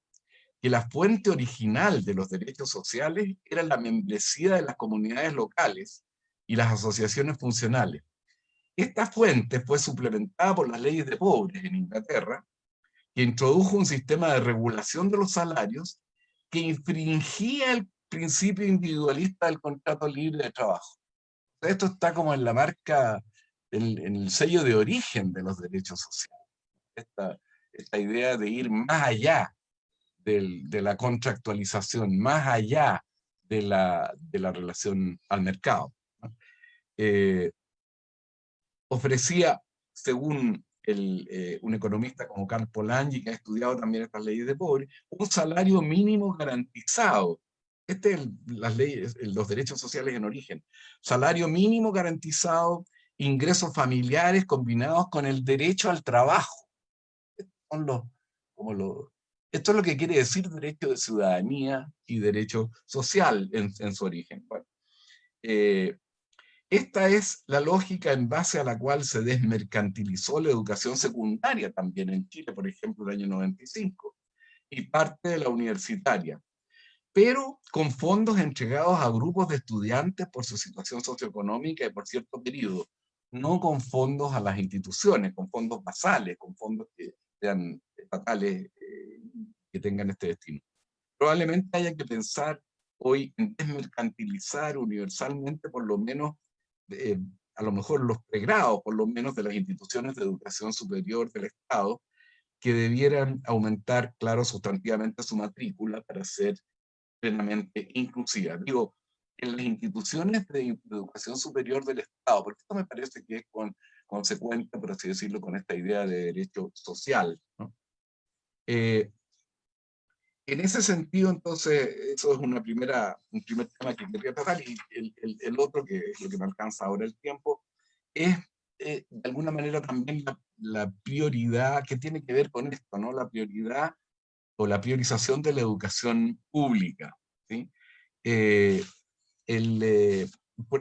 que la fuente original de los derechos sociales era la membresía de las comunidades locales y las asociaciones funcionales. Esta fuente fue suplementada por las leyes de pobres en Inglaterra, que introdujo un sistema de regulación de los salarios que infringía el principio individualista del contrato libre de trabajo. Esto está como en la marca, en, en el sello de origen de los derechos sociales. Esta, esta idea de ir más allá del, de la contractualización, más allá de la, de la relación al mercado. Eh, ofrecía, según el, eh, un economista como Carl Polanyi, que ha estudiado también estas leyes de pobre, un salario mínimo garantizado. Este es el, las leyes, los derechos sociales en origen. Salario mínimo garantizado, ingresos familiares combinados con el derecho al trabajo. Son los, como los, esto es lo que quiere decir derecho de ciudadanía y derecho social en, en su origen. Bueno, eh, esta es la lógica en base a la cual se desmercantilizó la educación secundaria también en Chile, por ejemplo, el año 95, y parte de la universitaria, pero con fondos entregados a grupos de estudiantes por su situación socioeconómica y por cierto periodo, no con fondos a las instituciones, con fondos basales, con fondos que, sean estatales que tengan este destino. Probablemente haya que pensar hoy en desmercantilizar universalmente por lo menos, a lo mejor los pregrados, por lo menos de las instituciones de educación superior del Estado, que debieran aumentar, claro, sustantivamente su matrícula para ser plenamente inclusiva. Digo, en las instituciones de educación superior del Estado, porque esto me parece que es con, consecuente, por así decirlo, con esta idea de derecho social. Eh, en ese sentido, entonces, eso es una primera, un primer tema que quería tratar, y el, el, otro, que es lo que me alcanza ahora el tiempo, es eh, de alguna manera también la, la, prioridad que tiene que ver con esto, ¿no? La prioridad o la priorización de la educación pública, ¿sí? Eh, el, eh,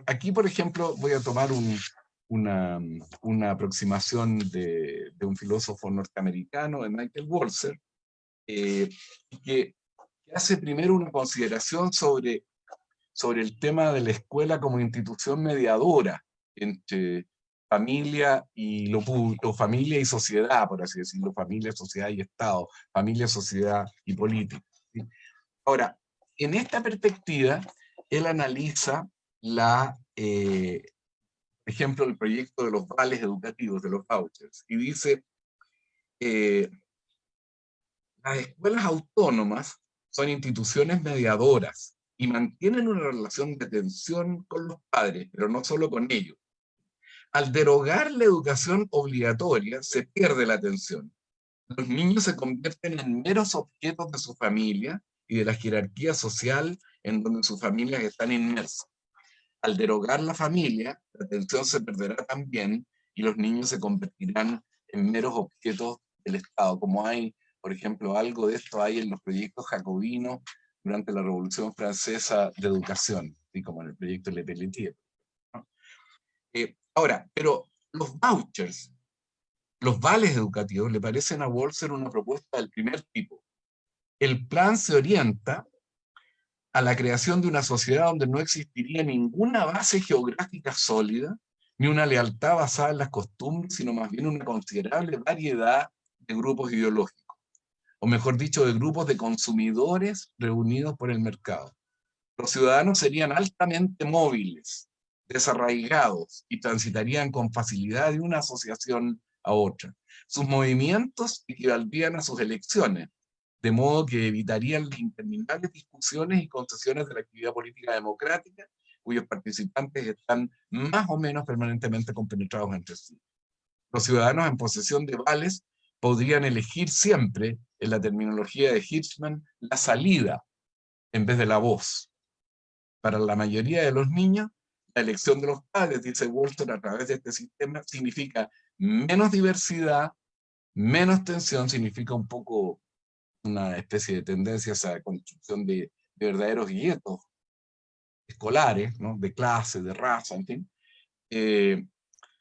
aquí, por ejemplo, voy a tomar un, una, una, aproximación de, de, un filósofo norteamericano, de Michael Walzer, que, que, hace primero una consideración sobre, sobre el tema de la escuela como institución mediadora entre familia y lo público, familia y sociedad, por así decirlo, familia, sociedad y Estado, familia, sociedad y política. Ahora, en esta perspectiva, él analiza la, eh, ejemplo, el proyecto de los vales educativos, de los vouchers, y dice, eh, las escuelas autónomas son instituciones mediadoras y mantienen una relación de tensión con los padres, pero no solo con ellos. Al derogar la educación obligatoria, se pierde la atención. Los niños se convierten en meros objetos de su familia y de la jerarquía social en donde sus familias están inmersas. Al derogar la familia, la atención se perderá también y los niños se convertirán en meros objetos del Estado, como hay, por ejemplo, algo de esto hay en los proyectos jacobinos durante la Revolución Francesa de Educación, y como en el proyecto Le Pelletier. Eh, ahora, pero los vouchers, los vales educativos, le parecen a Walser una propuesta del primer tipo. El plan se orienta a la creación de una sociedad donde no existiría ninguna base geográfica sólida, ni una lealtad basada en las costumbres, sino más bien una considerable variedad de grupos ideológicos, o mejor dicho, de grupos de consumidores reunidos por el mercado. Los ciudadanos serían altamente móviles, desarraigados y transitarían con facilidad de una asociación a otra. Sus movimientos equivaldrían a sus elecciones, de modo que evitarían las interminables discusiones y concesiones de la actividad política democrática, cuyos participantes están más o menos permanentemente compenetrados entre sí. Los ciudadanos en posesión de vales podrían elegir siempre, en la terminología de Hirschman, la salida en vez de la voz. Para la mayoría de los niños, la elección de los padres, dice Walter, a través de este sistema, significa menos diversidad, menos tensión, significa un poco una especie de tendencia a esa construcción de, verdaderos guetos escolares, ¿no? de clase, de raza, en fin. Eh,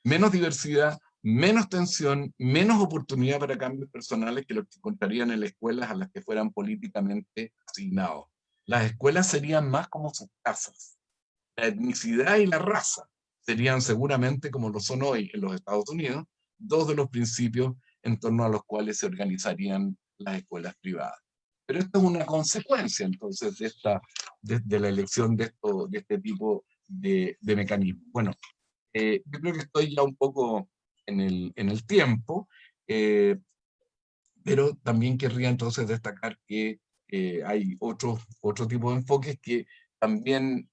menos diversidad, menos tensión, menos oportunidad para cambios personales que los que encontrarían en las escuelas a las que fueran políticamente asignados. Las escuelas serían más como sus casas. La etnicidad y la raza serían seguramente, como lo son hoy en los Estados Unidos, dos de los principios en torno a los cuales se organizarían las escuelas privadas. Pero esto es una consecuencia entonces de, esta, de, la elección de, esto, de este tipo de, de mecanismos. Bueno, eh, yo creo que estoy ya un poco en el, en el tiempo, eh, pero también querría entonces destacar que eh, hay otro, otro tipo de enfoques que también,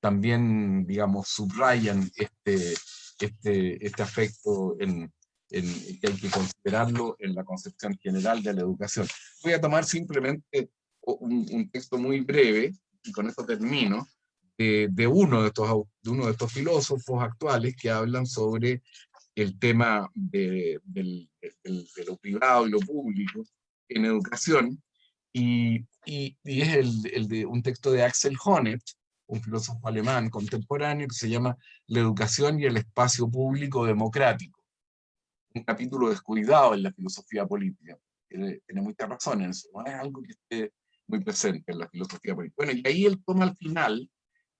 también digamos, subrayan este, este, este aspecto en, que hay que considerarlo en la concepción general de la educación. Voy a tomar simplemente un, texto muy breve, y con esto termino, de, uno de, estos, de uno de estos filósofos actuales que hablan sobre el tema de, lo privado y lo público en educación, y, y, y es el, el, de un texto de Axel Honneth, un filósofo alemán contemporáneo, que se llama La educación y el espacio público democrático un capítulo descuidado en la filosofía política. Tiene, mucha razón en eso, no es algo que esté muy presente en la filosofía política. Bueno, y ahí él toma al final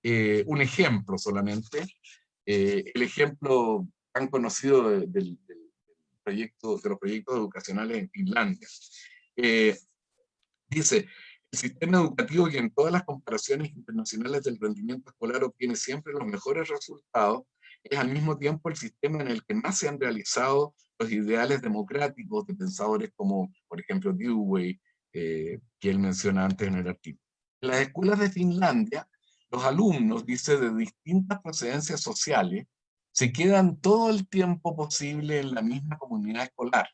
eh, un ejemplo solamente, eh, el ejemplo tan conocido del, proyectos, de los proyectos educacionales en Finlandia. Eh, dice, el sistema educativo que en todas las comparaciones internacionales del rendimiento escolar obtiene siempre los mejores resultados, es al mismo tiempo el sistema en el que más se han realizado los ideales democráticos de pensadores como, por ejemplo, Dewey, eh, que él menciona antes en el artículo. En las escuelas de Finlandia, los alumnos, dice, de distintas procedencias sociales, se quedan todo el tiempo posible en la misma comunidad escolar.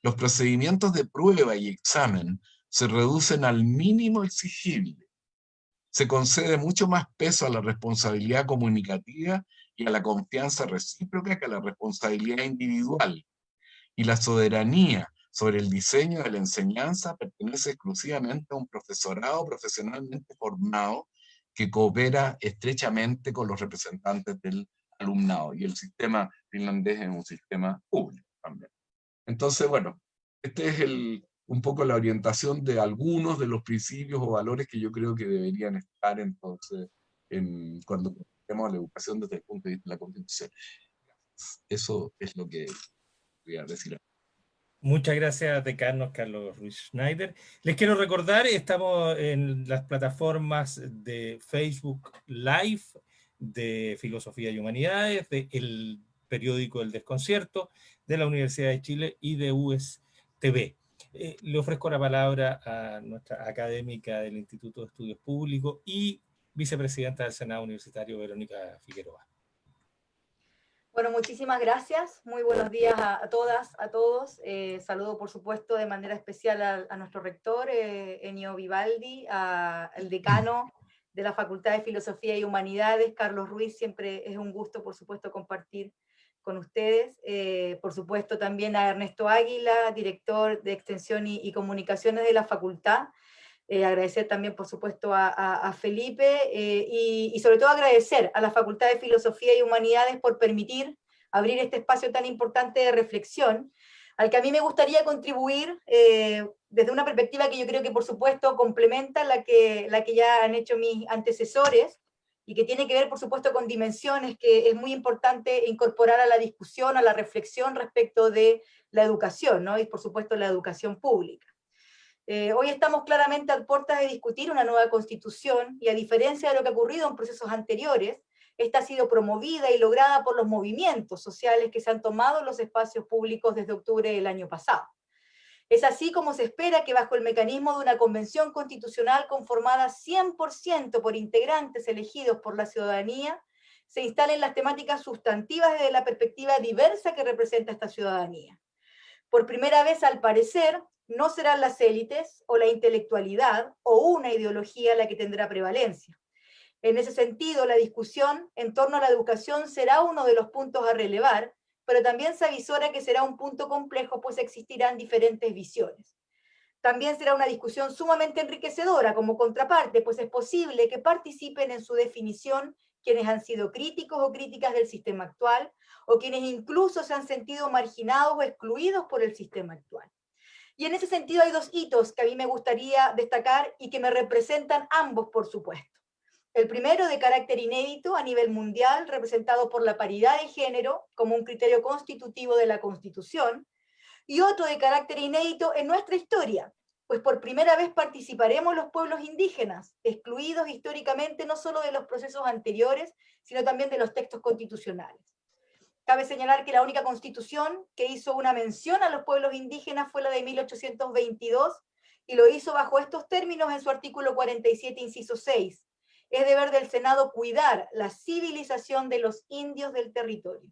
Los procedimientos de prueba y examen se reducen al mínimo exigible. Se concede mucho más peso a la responsabilidad comunicativa y a la confianza recíproca que a la responsabilidad individual. Y la soberanía sobre el diseño de la enseñanza pertenece exclusivamente a un profesorado profesionalmente formado que coopera estrechamente con los representantes del alumnado. Y el sistema finlandés es un sistema público también. Entonces, bueno, este es el, un poco la orientación de algunos de los principios o valores que yo creo que deberían estar entonces en, cuando tenemos la educación desde el punto de vista de la Constitución. Eso es lo que voy a decir. Muchas gracias, decano Carlos Ruiz Schneider. Les quiero recordar, estamos en las plataformas de Facebook Live, de Filosofía y Humanidades, del periódico El Desconcierto, de la Universidad de Chile y de USTV. Eh, le ofrezco la palabra a nuestra académica del Instituto de Estudios Públicos y vicepresidenta del Senado Universitario, Verónica Figueroa. Bueno, muchísimas gracias. Muy buenos días a, todas, a todos. Eh, saludo, por supuesto, de manera especial a, nuestro rector, eh, Enio Vivaldi, al decano de la Facultad de Filosofía y Humanidades, Carlos Ruiz. Siempre es un gusto, por supuesto, compartir con ustedes. Eh, por supuesto, también a Ernesto Águila, director de Extensión y Comunicaciones de la Facultad, eh, agradecer también, por supuesto, a, Felipe eh, y, sobre todo agradecer a la Facultad de Filosofía y Humanidades por permitir abrir este espacio tan importante de reflexión, al que a mí me gustaría contribuir eh, desde una perspectiva que yo creo que, por supuesto, complementa la que, la que ya han hecho mis antecesores, y que tiene que ver, por supuesto, con dimensiones que es muy importante incorporar a la discusión, a la reflexión respecto de la educación, ¿no? y por supuesto la educación pública. Eh, hoy estamos claramente a puertas de discutir una nueva constitución, y a diferencia de lo que ha ocurrido en procesos anteriores, esta ha sido promovida y lograda por los movimientos sociales que se han tomado en los espacios públicos desde octubre del año pasado. Es así como se espera que bajo el mecanismo de una convención constitucional conformada 100% por integrantes elegidos por la ciudadanía, se instalen las temáticas sustantivas desde la perspectiva diversa que representa esta ciudadanía. Por primera vez, al parecer, no serán las élites o la intelectualidad o una ideología la que tendrá prevalencia. En ese sentido, la discusión en torno a la educación será uno de los puntos a relevar, pero también se avisora que será un punto complejo, pues existirán diferentes visiones. También será una discusión sumamente enriquecedora como contraparte, pues es posible que participen en su definición quienes han sido críticos o críticas del sistema actual, o quienes incluso se han sentido marginados o excluidos por el sistema actual. Y en ese sentido hay dos hitos que a mí me gustaría destacar y que me representan ambos, por supuesto. El primero de carácter inédito a nivel mundial, representado por la paridad de género como un criterio constitutivo de la Constitución, y otro de carácter inédito en nuestra historia, pues por primera vez participaremos los pueblos indígenas, excluidos históricamente no solo de los procesos anteriores, sino también de los textos constitucionales. Cabe señalar que la única constitución que hizo una mención a los pueblos indígenas fue la de 1822, y lo hizo bajo estos términos en su artículo 47, inciso 6. Es deber del Senado cuidar la civilización de los indios del territorio.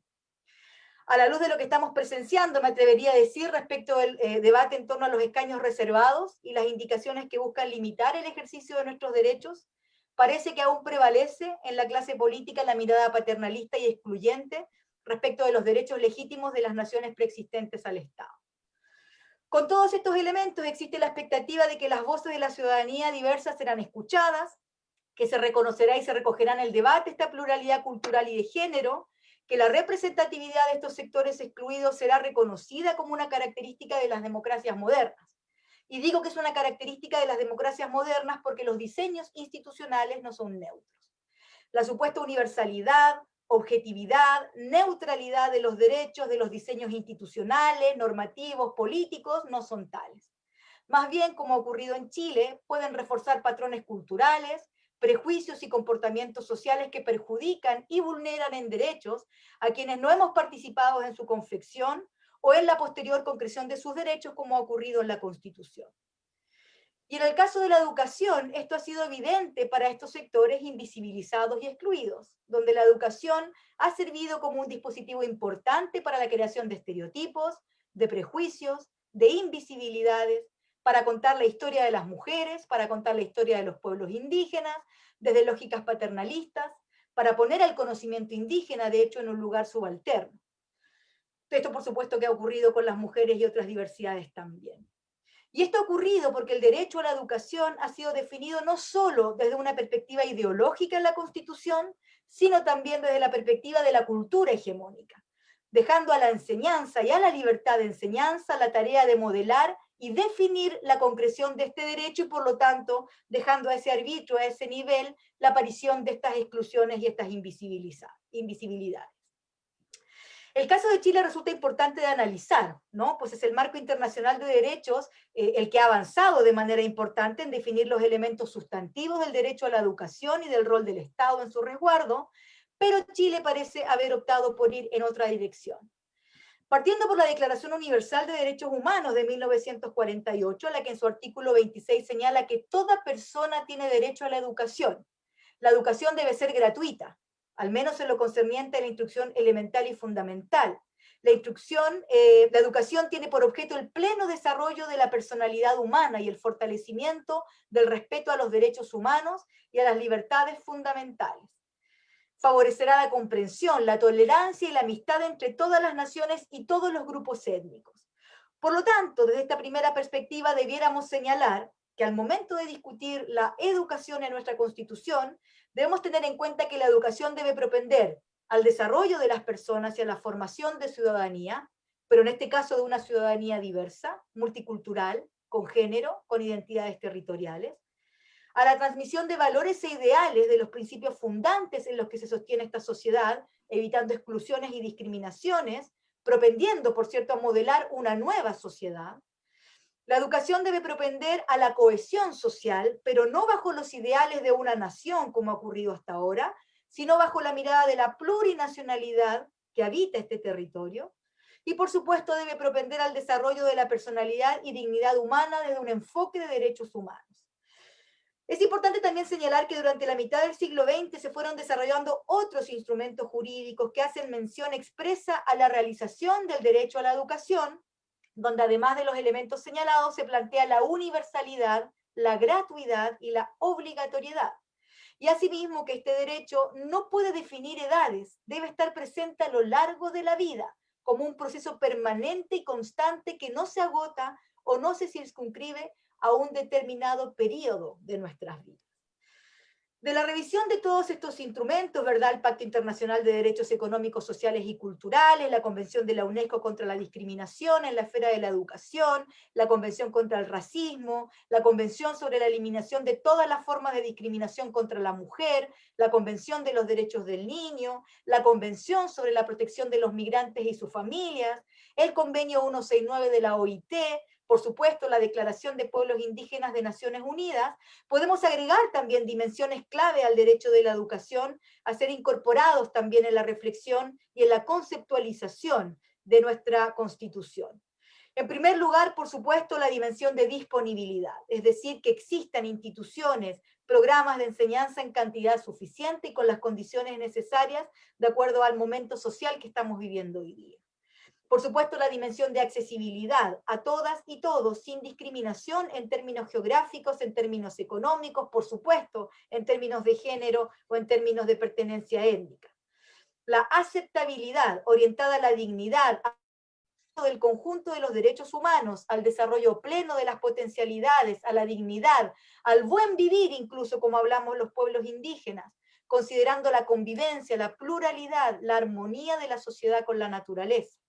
A la luz de lo que estamos presenciando, me atrevería a decir respecto del eh, debate en torno a los escaños reservados y las indicaciones que buscan limitar el ejercicio de nuestros derechos, parece que aún prevalece en la clase política la mirada paternalista y excluyente respecto de los derechos legítimos de las naciones preexistentes al Estado. Con todos estos elementos existe la expectativa de que las voces de la ciudadanía diversas serán escuchadas, que se reconocerá y se recogerá en el debate esta pluralidad cultural y de género, que la representatividad de estos sectores excluidos será reconocida como una característica de las democracias modernas. Y digo que es una característica de las democracias modernas porque los diseños institucionales no son neutros. La supuesta universalidad, objetividad, neutralidad de los derechos, de los diseños institucionales, normativos, políticos, no son tales. Más bien, como ha ocurrido en Chile, pueden reforzar patrones culturales, prejuicios y comportamientos sociales que perjudican y vulneran en derechos a quienes no hemos participado en su confección o en la posterior concreción de sus derechos, como ha ocurrido en la Constitución. Y en el caso de la educación, esto ha sido evidente para estos sectores invisibilizados y excluidos, donde la educación ha servido como un dispositivo importante para la creación de estereotipos, de prejuicios, de invisibilidades, para contar la historia de las mujeres, para contar la historia de los pueblos indígenas, desde lógicas paternalistas, para poner al conocimiento indígena, de hecho, en un lugar subalterno. Esto, por supuesto, que ha ocurrido con las mujeres y otras diversidades también. Y esto ha ocurrido porque el derecho a la educación ha sido definido no solo desde una perspectiva ideológica en la Constitución, sino también desde la perspectiva de la cultura hegemónica, dejando a la enseñanza y a la libertad de enseñanza la tarea de modelar y definir la concreción de este derecho y por lo tanto dejando a ese arbitrio, a ese nivel, la aparición de estas exclusiones y estas invisibilidades. El caso de Chile resulta importante de analizar, ¿no? Pues es el marco internacional de derechos eh, el que ha avanzado de manera importante en definir los elementos sustantivos del derecho a la educación y del rol del Estado en su resguardo, pero Chile parece haber optado por ir en otra dirección. Partiendo por la Declaración Universal de Derechos Humanos de 1948, la que en su artículo 26 señala que toda persona tiene derecho a la educación. La educación debe ser gratuita, al menos en lo concerniente a la instrucción elemental y fundamental. La instrucción, eh, la educación tiene por objeto el pleno desarrollo de la personalidad humana y el fortalecimiento del respeto a los derechos humanos y a las libertades fundamentales. Favorecerá la comprensión, la tolerancia y la amistad entre todas las naciones y todos los grupos étnicos. Por lo tanto, desde esta primera perspectiva debiéramos señalar que al momento de discutir la educación en nuestra Constitución, debemos tener en cuenta que la educación debe propender al desarrollo de las personas y a la formación de ciudadanía, pero en este caso de una ciudadanía diversa, multicultural, con género, con identidades territoriales, a la transmisión de valores e ideales de los principios fundantes en los que se sostiene esta sociedad, evitando exclusiones y discriminaciones, propendiendo, por cierto, a modelar una nueva sociedad, la educación debe propender a la cohesión social, pero no bajo los ideales de una nación, como ha ocurrido hasta ahora, sino bajo la mirada de la plurinacionalidad que habita este territorio. Y por supuesto debe propender al desarrollo de la personalidad y dignidad humana desde un enfoque de derechos humanos. Es importante también señalar que durante la mitad del siglo XX se fueron desarrollando otros instrumentos jurídicos que hacen mención expresa a la realización del derecho a la educación, donde además de los elementos señalados se plantea la universalidad, la gratuidad y la obligatoriedad. Y asimismo que este derecho no puede definir edades, debe estar presente a lo largo de la vida, como un proceso permanente y constante que no se agota o no se circunscribe a un determinado periodo de nuestras vidas. De la revisión de todos estos instrumentos, ¿verdad? El Pacto Internacional de Derechos Económicos, Sociales y Culturales, la Convención de la UNESCO contra la Discriminación en la esfera de la educación, la Convención contra el Racismo, la Convención sobre la Eliminación de todas las formas de discriminación contra la mujer, la Convención de los Derechos del Niño, la Convención sobre la Protección de los Migrantes y sus Familias, el Convenio 169 de la OIT, por supuesto, la Declaración de Pueblos Indígenas de Naciones Unidas, podemos agregar también dimensiones clave al derecho de la educación a ser incorporados también en la reflexión y en la conceptualización de nuestra Constitución. En primer lugar, por supuesto, la dimensión de disponibilidad, es decir, que existan instituciones, programas de enseñanza en cantidad suficiente y con las condiciones necesarias de acuerdo al momento social que estamos viviendo hoy día. Por supuesto, la dimensión de accesibilidad a todas y todos, sin discriminación en términos geográficos, en términos económicos, por supuesto, en términos de género o en términos de pertenencia étnica. La aceptabilidad orientada a la dignidad del conjunto de los derechos humanos, al desarrollo pleno de las potencialidades, a la dignidad, al buen vivir incluso como hablamos los pueblos indígenas, considerando la convivencia, la pluralidad, la armonía de la sociedad con la naturaleza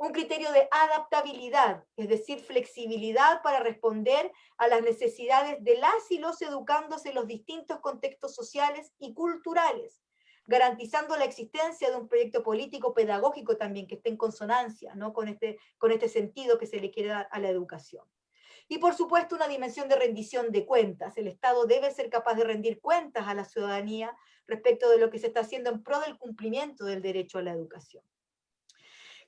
un criterio de adaptabilidad, es decir, flexibilidad para responder a las necesidades de las y los educandos en los distintos contextos sociales y culturales, garantizando la existencia de un proyecto político pedagógico también que esté en consonancia ¿no? con, este, con este sentido que se le quiere dar a la educación. Y por supuesto una dimensión de rendición de cuentas. El Estado debe ser capaz de rendir cuentas a la ciudadanía respecto de lo que se está haciendo en pro del cumplimiento del derecho a la educación.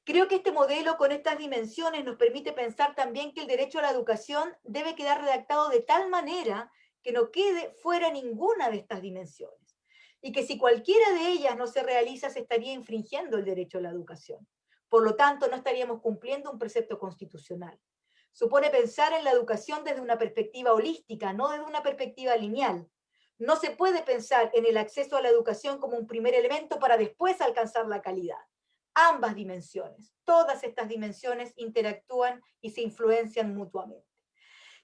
Creo que este modelo con estas dimensiones nos permite pensar también que el derecho a la educación debe quedar redactado de tal manera que no quede fuera ninguna de estas dimensiones. Y que si cualquiera de ellas no se realiza, se estaría infringiendo el derecho a la educación. Por lo tanto, no estaríamos cumpliendo un precepto constitucional supone pensar en la educación desde una perspectiva holística, no desde una perspectiva lineal. No se puede pensar en el acceso a la educación como un primer elemento para después alcanzar la calidad. Ambas dimensiones, todas estas dimensiones interactúan y se influencian mutuamente.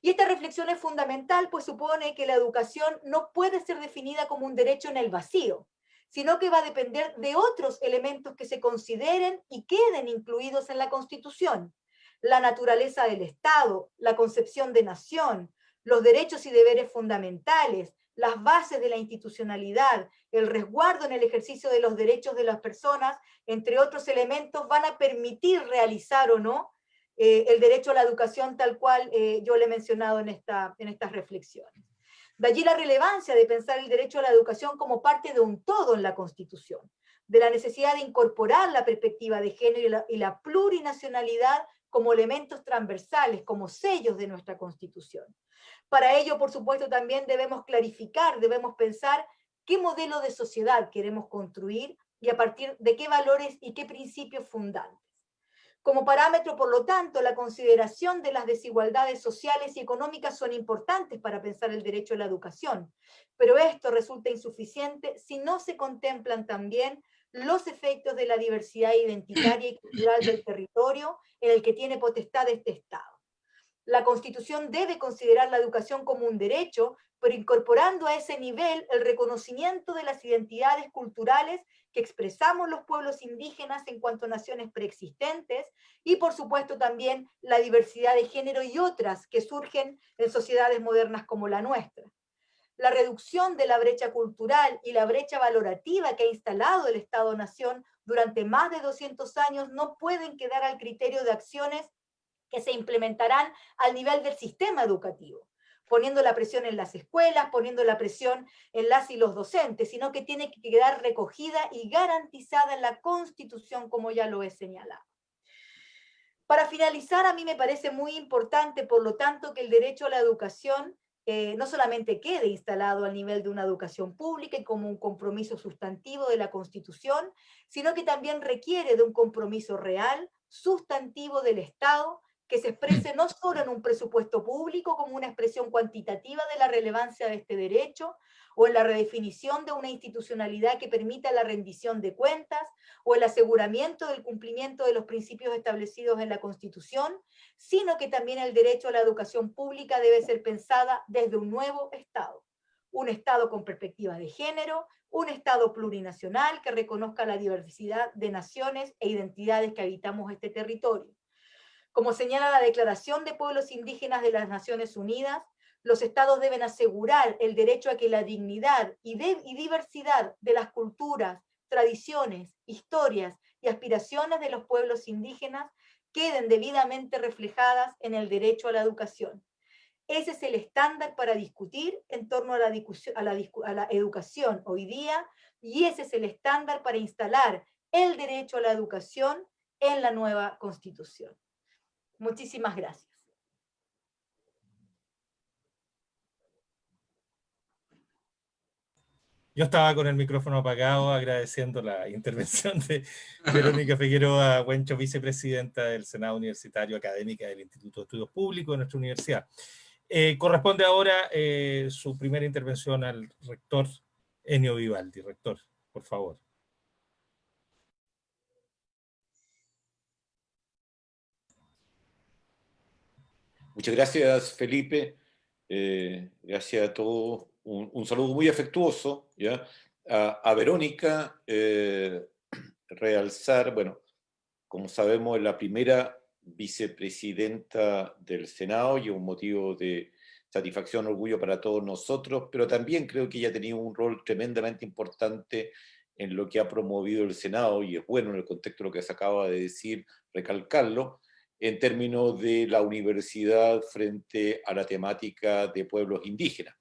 Y esta reflexión es fundamental, pues supone que la educación no puede ser definida como un derecho en el vacío, sino que va a depender de otros elementos que se consideren y queden incluidos en la Constitución, la naturaleza del Estado, la concepción de nación, los derechos y deberes fundamentales, las bases de la institucionalidad, el resguardo en el ejercicio de los derechos de las personas, entre otros elementos, van a permitir realizar o no eh, el derecho a la educación tal cual eh, yo le he mencionado en, esta, en estas reflexiones. De allí la relevancia de pensar el derecho a la educación como parte de un todo en la Constitución, de la necesidad de incorporar la perspectiva de género y la, y la plurinacionalidad como elementos transversales, como sellos de nuestra Constitución. Para ello, por supuesto, también debemos clarificar, debemos pensar qué modelo de sociedad queremos construir y a partir de qué valores y qué principios fundantes. Como parámetro, por lo tanto, la consideración de las desigualdades sociales y económicas son importantes para pensar el derecho a la educación, pero esto resulta insuficiente si no se contemplan también los efectos de la diversidad identitaria y cultural del territorio en el que tiene potestad este Estado. La Constitución debe considerar la educación como un derecho, pero incorporando a ese nivel el reconocimiento de las identidades culturales que expresamos los pueblos indígenas en cuanto a naciones preexistentes, y por supuesto también la diversidad de género y otras que surgen en sociedades modernas como la nuestra la reducción de la brecha cultural y la brecha valorativa que ha instalado el Estado-Nación durante más de 200 años no pueden quedar al criterio de acciones que se implementarán al nivel del sistema educativo, poniendo la presión en las escuelas, poniendo la presión en las y los docentes, sino que tiene que quedar recogida y garantizada en la Constitución, como ya lo he señalado. Para finalizar, a mí me parece muy importante, por lo tanto, que el derecho a la educación eh, no solamente quede instalado al nivel de una educación pública y como un compromiso sustantivo de la Constitución, sino que también requiere de un compromiso real, sustantivo del Estado, que se exprese no solo en un presupuesto público como una expresión cuantitativa de la relevancia de este derecho, o en la redefinición de una institucionalidad que permita la rendición de cuentas, o el aseguramiento del cumplimiento de los principios establecidos en la Constitución, sino que también el derecho a la educación pública debe ser pensada desde un nuevo Estado. Un Estado con perspectiva de género, un Estado plurinacional que reconozca la diversidad de naciones e identidades que habitamos este territorio como señala la Declaración de Pueblos Indígenas de las Naciones Unidas, los estados deben asegurar el derecho a que la dignidad y, diversidad de las culturas, tradiciones, historias y aspiraciones de los pueblos indígenas queden debidamente reflejadas en el derecho a la educación. Ese es el estándar para discutir en torno a la, a la, educación hoy día y ese es el estándar para instalar el derecho a la educación en la nueva Constitución. Muchísimas gracias. Yo estaba con el micrófono apagado agradeciendo la intervención de Verónica Figueroa Huencho, vicepresidenta del Senado Universitario Académica del Instituto de Estudios Públicos de nuestra universidad. Eh, corresponde ahora eh, su primera intervención al rector Enio Vivaldi. Rector, por favor. Muchas gracias, Felipe. Eh, gracias a todos. Un, saludo muy afectuoso ¿ya? A, Verónica. Eh, realzar, bueno, como sabemos, es la primera vicepresidenta del Senado y un motivo de satisfacción, orgullo para todos nosotros, pero también creo que ella ha tenido un rol tremendamente importante en lo que ha promovido el Senado, y es bueno en el contexto de lo que se acaba de decir, recalcarlo, en términos de la universidad frente a la temática de pueblos indígenas.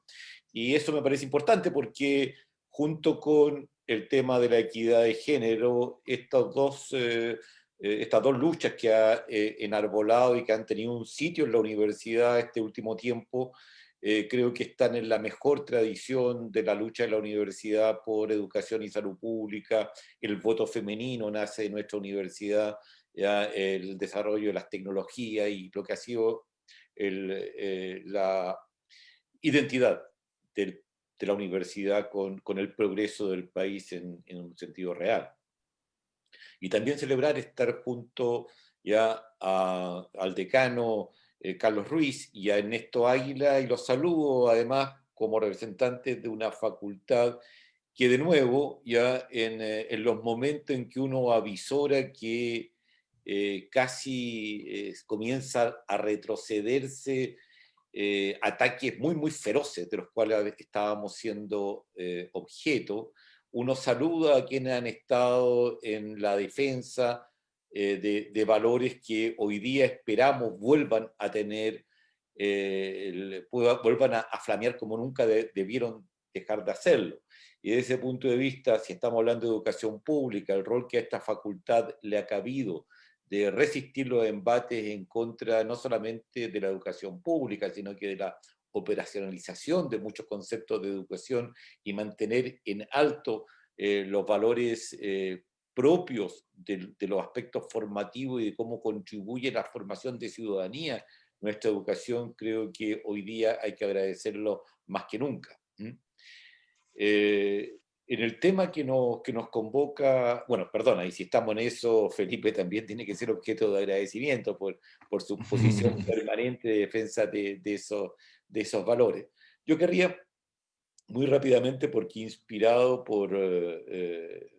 Y eso me parece importante porque junto con el tema de la equidad de género, estas dos, eh, eh, estas dos luchas que ha eh, enarbolado y que han tenido un sitio en la universidad este último tiempo, creo que están en la mejor tradición de la lucha de la universidad por educación y salud pública, el voto femenino nace de nuestra universidad, ya el desarrollo de las tecnologías y lo que ha sido la identidad de la universidad con, con, el progreso del país en, un sentido real. Y también celebrar estar junto ya al decano eh, Carlos Ruiz y a Ernesto Águila, y los saludo además como representantes de una facultad que de nuevo, ya en, eh, en los momentos en que uno avisora que eh, casi comienza a retrocederse eh, ataques muy, muy feroces de los cuales estábamos siendo eh, objeto. Uno saluda a quienes han estado en la defensa eh, de, valores que hoy día esperamos vuelvan a tener, vuelvan a, flamear como nunca debieron dejar de hacerlo. Y desde ese punto de vista, si estamos hablando de educación pública, el rol que a esta facultad le ha cabido de resistir los embates en contra no solamente de la educación pública, sino que de la operacionalización de muchos conceptos de educación y mantener en alto eh, los valores eh, propios de, los aspectos formativos y de cómo contribuye la formación de ciudadanía. Nuestra educación, creo que hoy día hay que agradecerlo más que nunca en el tema que nos, que nos convoca, bueno, perdona, y si estamos en eso, Felipe también tiene que ser objeto de agradecimiento por, por su posición permanente de defensa de, de, esos, de esos valores. Yo querría, muy rápidamente, porque inspirado por, eh, eh,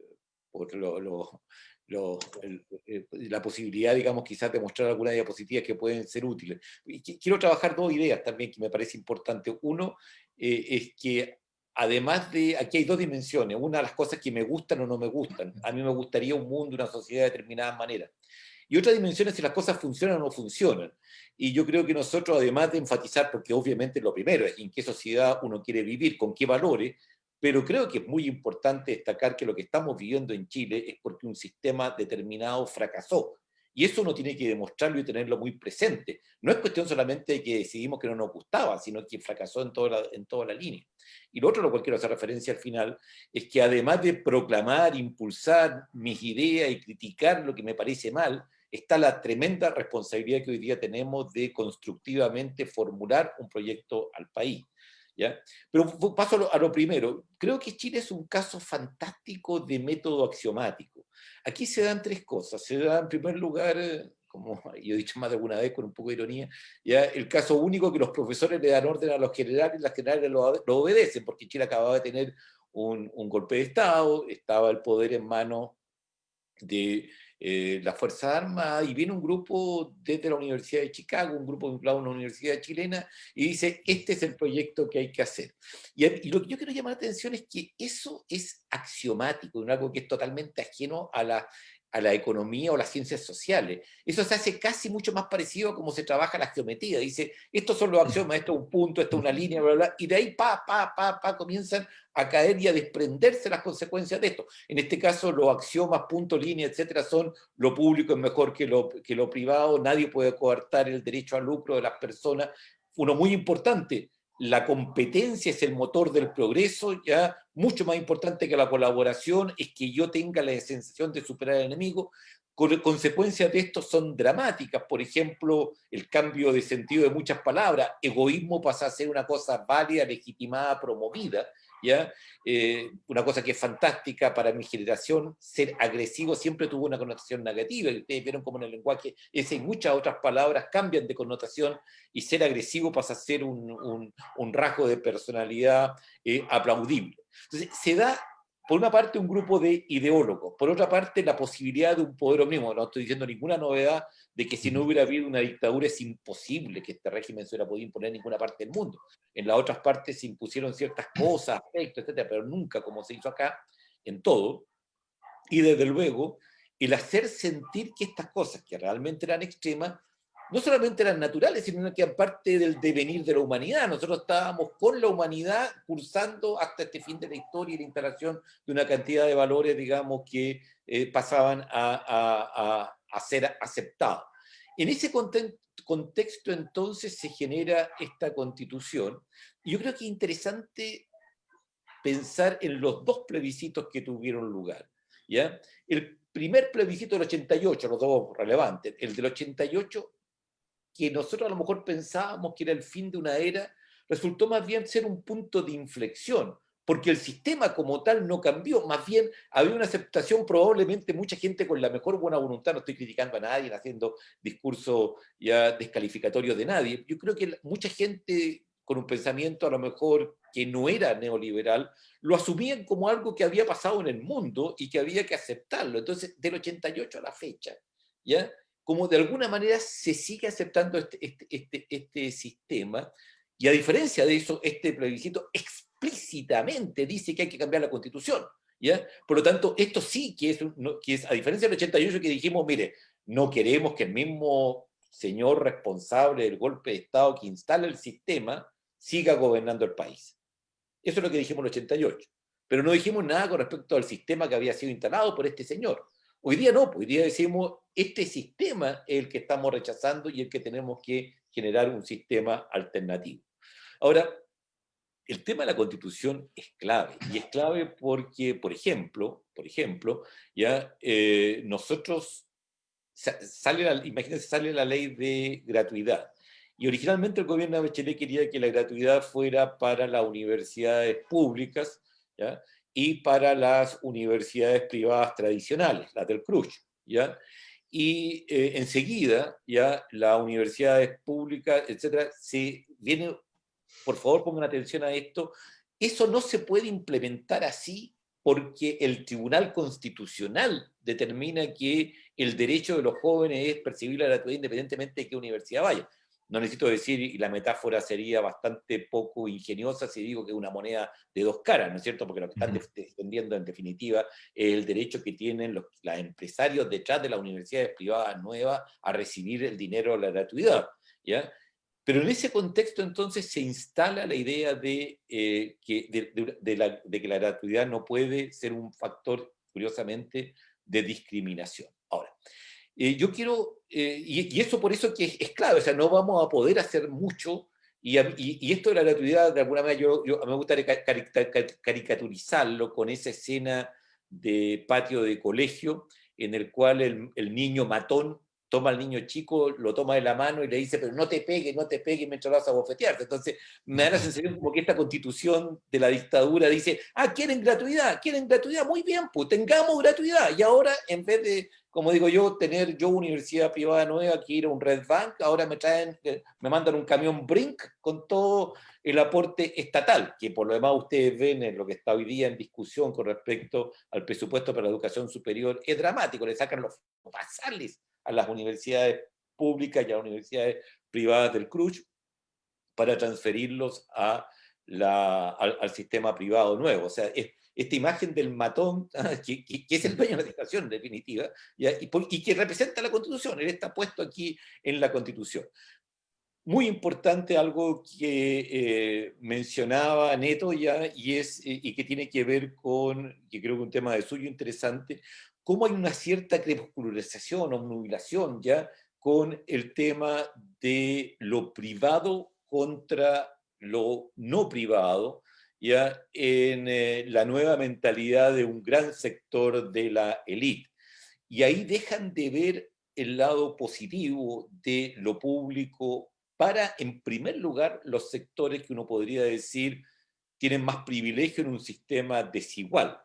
por lo, lo, lo, eh, la posibilidad, digamos, quizás de mostrar algunas diapositivas que pueden ser útiles. Y quiero trabajar dos ideas también que me parece importante. Uno es que además de, aquí hay dos dimensiones, una de las cosas que me gustan o no me gustan, a mí me gustaría un mundo, una sociedad de determinada manera, y otra dimensión es si las cosas funcionan o no funcionan, y yo creo que nosotros además de enfatizar, porque obviamente lo primero es en qué sociedad uno quiere vivir, con qué valores, pero creo que es muy importante destacar que lo que estamos viviendo en Chile es porque un sistema determinado fracasó, y eso uno tiene que demostrarlo y tenerlo muy presente. No es cuestión solamente de que decidimos que no nos gustaba, sino que fracasó en toda la, línea. Y lo otro, a lo cual quiero hacer referencia al final, es que además de proclamar, impulsar mis ideas y criticar lo que me parece mal, está la tremenda responsabilidad que hoy día tenemos de constructivamente formular un proyecto al país. Pero paso a lo, primero. Creo que Chile es un caso fantástico de método axiomático. Aquí se dan tres cosas. Se da, en primer lugar, como yo he dicho más de alguna vez con un poco de ironía, el caso único que los profesores le dan orden a los generales las generales lo, obedecen, porque Chile acababa de tener un golpe de Estado, estaba el poder en manos de eh, la Fuerza Armada, y viene un grupo desde la Universidad de Chicago, un grupo vinculado a una universidad chilena, y dice, este es el proyecto que hay que hacer. Y, lo que yo quiero llamar la atención es que eso es axiomático, algo que es totalmente ajeno a la a la economía o las ciencias sociales. Eso se hace casi mucho más parecido a cómo se trabaja la geometría. Dice, estos son los axiomas, esto es un punto, esto es una línea, bla, bla, y de ahí, pa, pa, pa, pa, comienzan a caer y a desprenderse las consecuencias de esto. En este caso, los axiomas, punto, línea, etcétera, son lo público es mejor que lo, que lo privado, nadie puede coartar el derecho al lucro de las personas. Uno muy importante, la competencia es el motor del progreso, ya mucho más importante que la colaboración es que yo tenga la sensación de superar al enemigo. Consecuencias de esto son dramáticas, por ejemplo, el cambio de sentido de muchas palabras, egoísmo pasa a ser una cosa válida, legitimada, promovida, Eh, una cosa que es fantástica para mi generación, ser agresivo siempre tuvo una connotación negativa, ustedes vieron cómo en el lenguaje ese y muchas otras palabras cambian de connotación, y ser agresivo pasa a ser un, un, rasgo de personalidad eh, aplaudible. Entonces, se da por una parte un grupo de ideólogos, por otra parte la posibilidad de un poder omnímodo. No estoy diciendo ninguna novedad de que si no hubiera habido una dictadura es imposible que este régimen se hubiera podido imponer en ninguna parte del mundo. En las otras partes se impusieron ciertas cosas, aspectos, etcétera, pero nunca como se hizo acá. en todo, y desde luego el hacer sentir que estas cosas que realmente eran extremas, no solamente eran naturales, sino que eran parte del devenir de la humanidad. Nosotros estábamos con la humanidad cursando hasta este fin de la historia y la instalación de una cantidad de valores, digamos, que eh, pasaban a, a, ser aceptados. En ese contexto, entonces, se genera esta constitución. Y yo creo que es interesante pensar en los dos plebiscitos que tuvieron lugar. ¿ya? El primer plebiscito del 88, los dos relevantes, el del 88, que nosotros a lo mejor pensábamos que era el fin de una era, resultó más bien ser un punto de inflexión, porque el sistema como tal no cambió, más bien había una aceptación, probablemente mucha gente con la mejor buena voluntad, no estoy criticando a nadie, haciendo discurso ya descalificatorio de nadie, yo creo que mucha gente con un pensamiento a lo mejor que no era neoliberal, lo asumían como algo que había pasado en el mundo y que había que aceptarlo. Entonces, del 88 a la fecha, ¿ya? Como de alguna manera se sigue aceptando este, este, este, este sistema, y a diferencia de eso, este plebiscito explícitamente dice que hay que cambiar la constitución. ¿ya? Por lo tanto, esto sí que es, que es, a diferencia del 88 que dijimos, mire, no queremos que el mismo señor responsable del golpe de Estado que instala el sistema siga gobernando el país. Eso es lo que dijimos en el 88. Pero no dijimos nada con respecto al sistema que había sido instalado por este señor. Hoy día no, hoy día decimos, este sistema es el que estamos rechazando y el que tenemos que generar un sistema alternativo. Ahora, el tema de la constitución es clave, y es clave porque, por ejemplo, por ejemplo ya eh, nosotros, sale la, imagínense, sale la ley de gratuidad, y originalmente el gobierno de Bachelet quería que la gratuidad fuera para las universidades públicas ¿ya? y para las universidades privadas tradicionales, las del CRUZ. ¿ya? Y eh, enseguida, ya las universidades públicas, etcétera, se viene, por favor pongan atención a esto, eso no se puede implementar así porque el Tribunal Constitucional determina que el derecho de los jóvenes es percibir la gratuidad independientemente de qué universidad vaya no necesito decir, y la metáfora sería bastante poco ingeniosa si digo que es una moneda de dos caras, ¿no es cierto? Porque lo que están defendiendo en definitiva es el derecho que tienen los, empresarios detrás de las universidades privadas nuevas a recibir el dinero de la gratuidad, ¿ya? Pero en ese contexto entonces se instala la idea de, eh, que, de, la, de que la gratuidad no puede ser un factor, curiosamente, de discriminación. Ahora, eh, yo quiero, eh, y, eso por eso que es, clave, o sea, no vamos a poder hacer mucho, y, y, esto de la gratuidad, de alguna manera, yo, me gustaría caricaturizarlo con esa escena de patio de colegio, en el cual el niño matón toma al niño chico, lo toma de la mano y le dice, pero no te pegues, no te pegues mientras vas a bofetearte. Entonces, me da la sensación como que esta constitución de la dictadura dice, ah, quieren gratuidad, quieren gratuidad, muy bien, pues tengamos gratuidad. Y ahora, en vez de, como digo yo, tener yo universidad privada nueva que ir a un Red Bank, ahora me traen, eh, me mandan un camión Brink con todo el aporte estatal, que por lo demás ustedes ven en lo que está hoy día en discusión con respecto al presupuesto para la educación superior, es dramático, le sacan los pasales a las universidades públicas y a las universidades privadas del CRUZ para transferirlos a la, al, sistema privado nuevo. O sea, esta imagen del matón, que, es el dueño de la educación en definitiva, y, y, que representa la Constitución, él está puesto aquí en la Constitución. Muy importante algo que eh, mencionaba Neto ya, y, es, eh, y que tiene que ver con, que creo que un tema de suyo interesante, cómo hay una cierta crepuscularización o nubilación ya con el tema de lo privado contra lo no privado, ya en eh, la nueva mentalidad de un gran sector de la élite. Y ahí dejan de ver el lado positivo de lo público para, en primer lugar, los sectores que uno podría decir tienen más privilegio en un sistema desigual.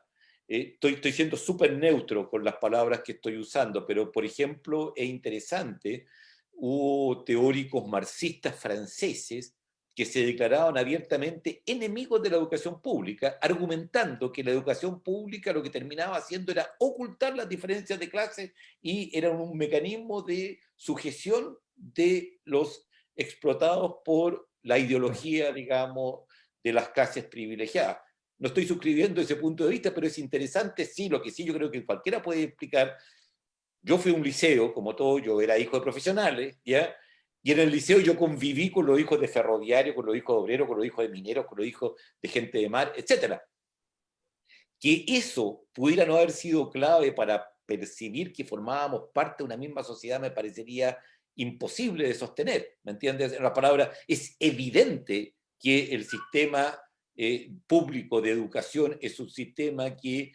Eh, estoy, estoy siendo súper neutro con las palabras que estoy usando, pero por ejemplo es interesante, hubo teóricos marxistas franceses que se declaraban abiertamente enemigos de la educación pública, argumentando que la educación pública lo que terminaba haciendo era ocultar las diferencias de clases y era un mecanismo de sujeción de los explotados por la ideología, digamos, de las clases privilegiadas no estoy suscribiendo ese punto de vista, pero es interesante, sí, lo que sí yo creo que cualquiera puede explicar. Yo fui a un liceo, como todo, yo era hijo de profesionales, ¿ya? Y en el liceo yo conviví con los hijos de ferroviario, con los hijos de obreros, con los hijos de mineros, con los hijos de gente de mar, etc. Que eso pudiera no haber sido clave para percibir que formábamos parte de una misma sociedad me parecería imposible de sostener, ¿me entiendes? En la palabra, es evidente que el sistema eh, público de educación es un sistema que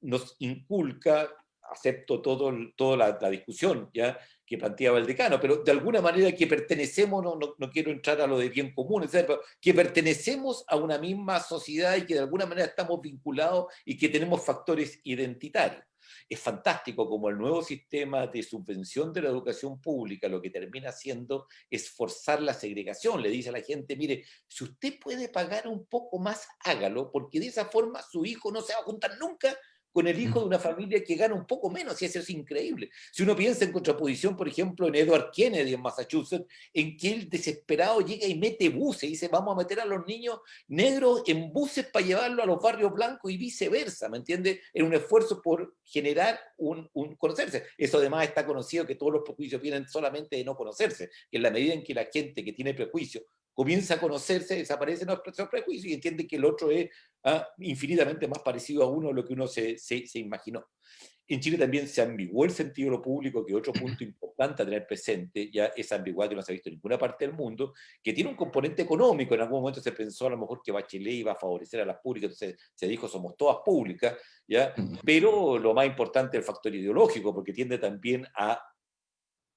nos inculca, acepto todo, toda la, la discusión, ¿ya? que planteaba el decano, pero de alguna manera que pertenecemos, no, no, quiero entrar a lo de bien común, etc., que pertenecemos a una misma sociedad y que de alguna manera estamos vinculados y que tenemos factores identitarios. Es fantástico como el nuevo sistema de subvención de la educación pública lo que termina haciendo es forzar la segregación. Le dice a la gente, mire, si usted puede pagar un poco más, hágalo, porque de esa forma su hijo no se va a juntar nunca con el hijo de una familia que gana un poco menos, y eso es increíble. Si uno piensa en contraposición, por ejemplo, en Edward Kennedy en Massachusetts, en que el desesperado llega y mete buses, y dice, vamos a meter a los niños negros en buses para llevarlo a los barrios blancos y viceversa, ¿me entiende? En un esfuerzo por generar un, un, conocerse. Eso además está conocido que todos los prejuicios vienen solamente de no conocerse, que en la medida en que la gente que tiene prejuicios comienza a conocerse, desaparecen los prejuicios y entiende que el otro es ah, infinitamente más parecido a uno de lo que uno se, se, se, imaginó. En Chile también se ambiguó el sentido de lo público, que otro punto importante a tener presente, ya esa ambigüedad que no se ha visto en ninguna parte del mundo, que tiene un componente económico. En algún momento se pensó a lo mejor que Bachelet iba a favorecer a las públicas, entonces se dijo somos todas públicas, ¿ya? pero lo más importante es el factor ideológico, porque tiende también a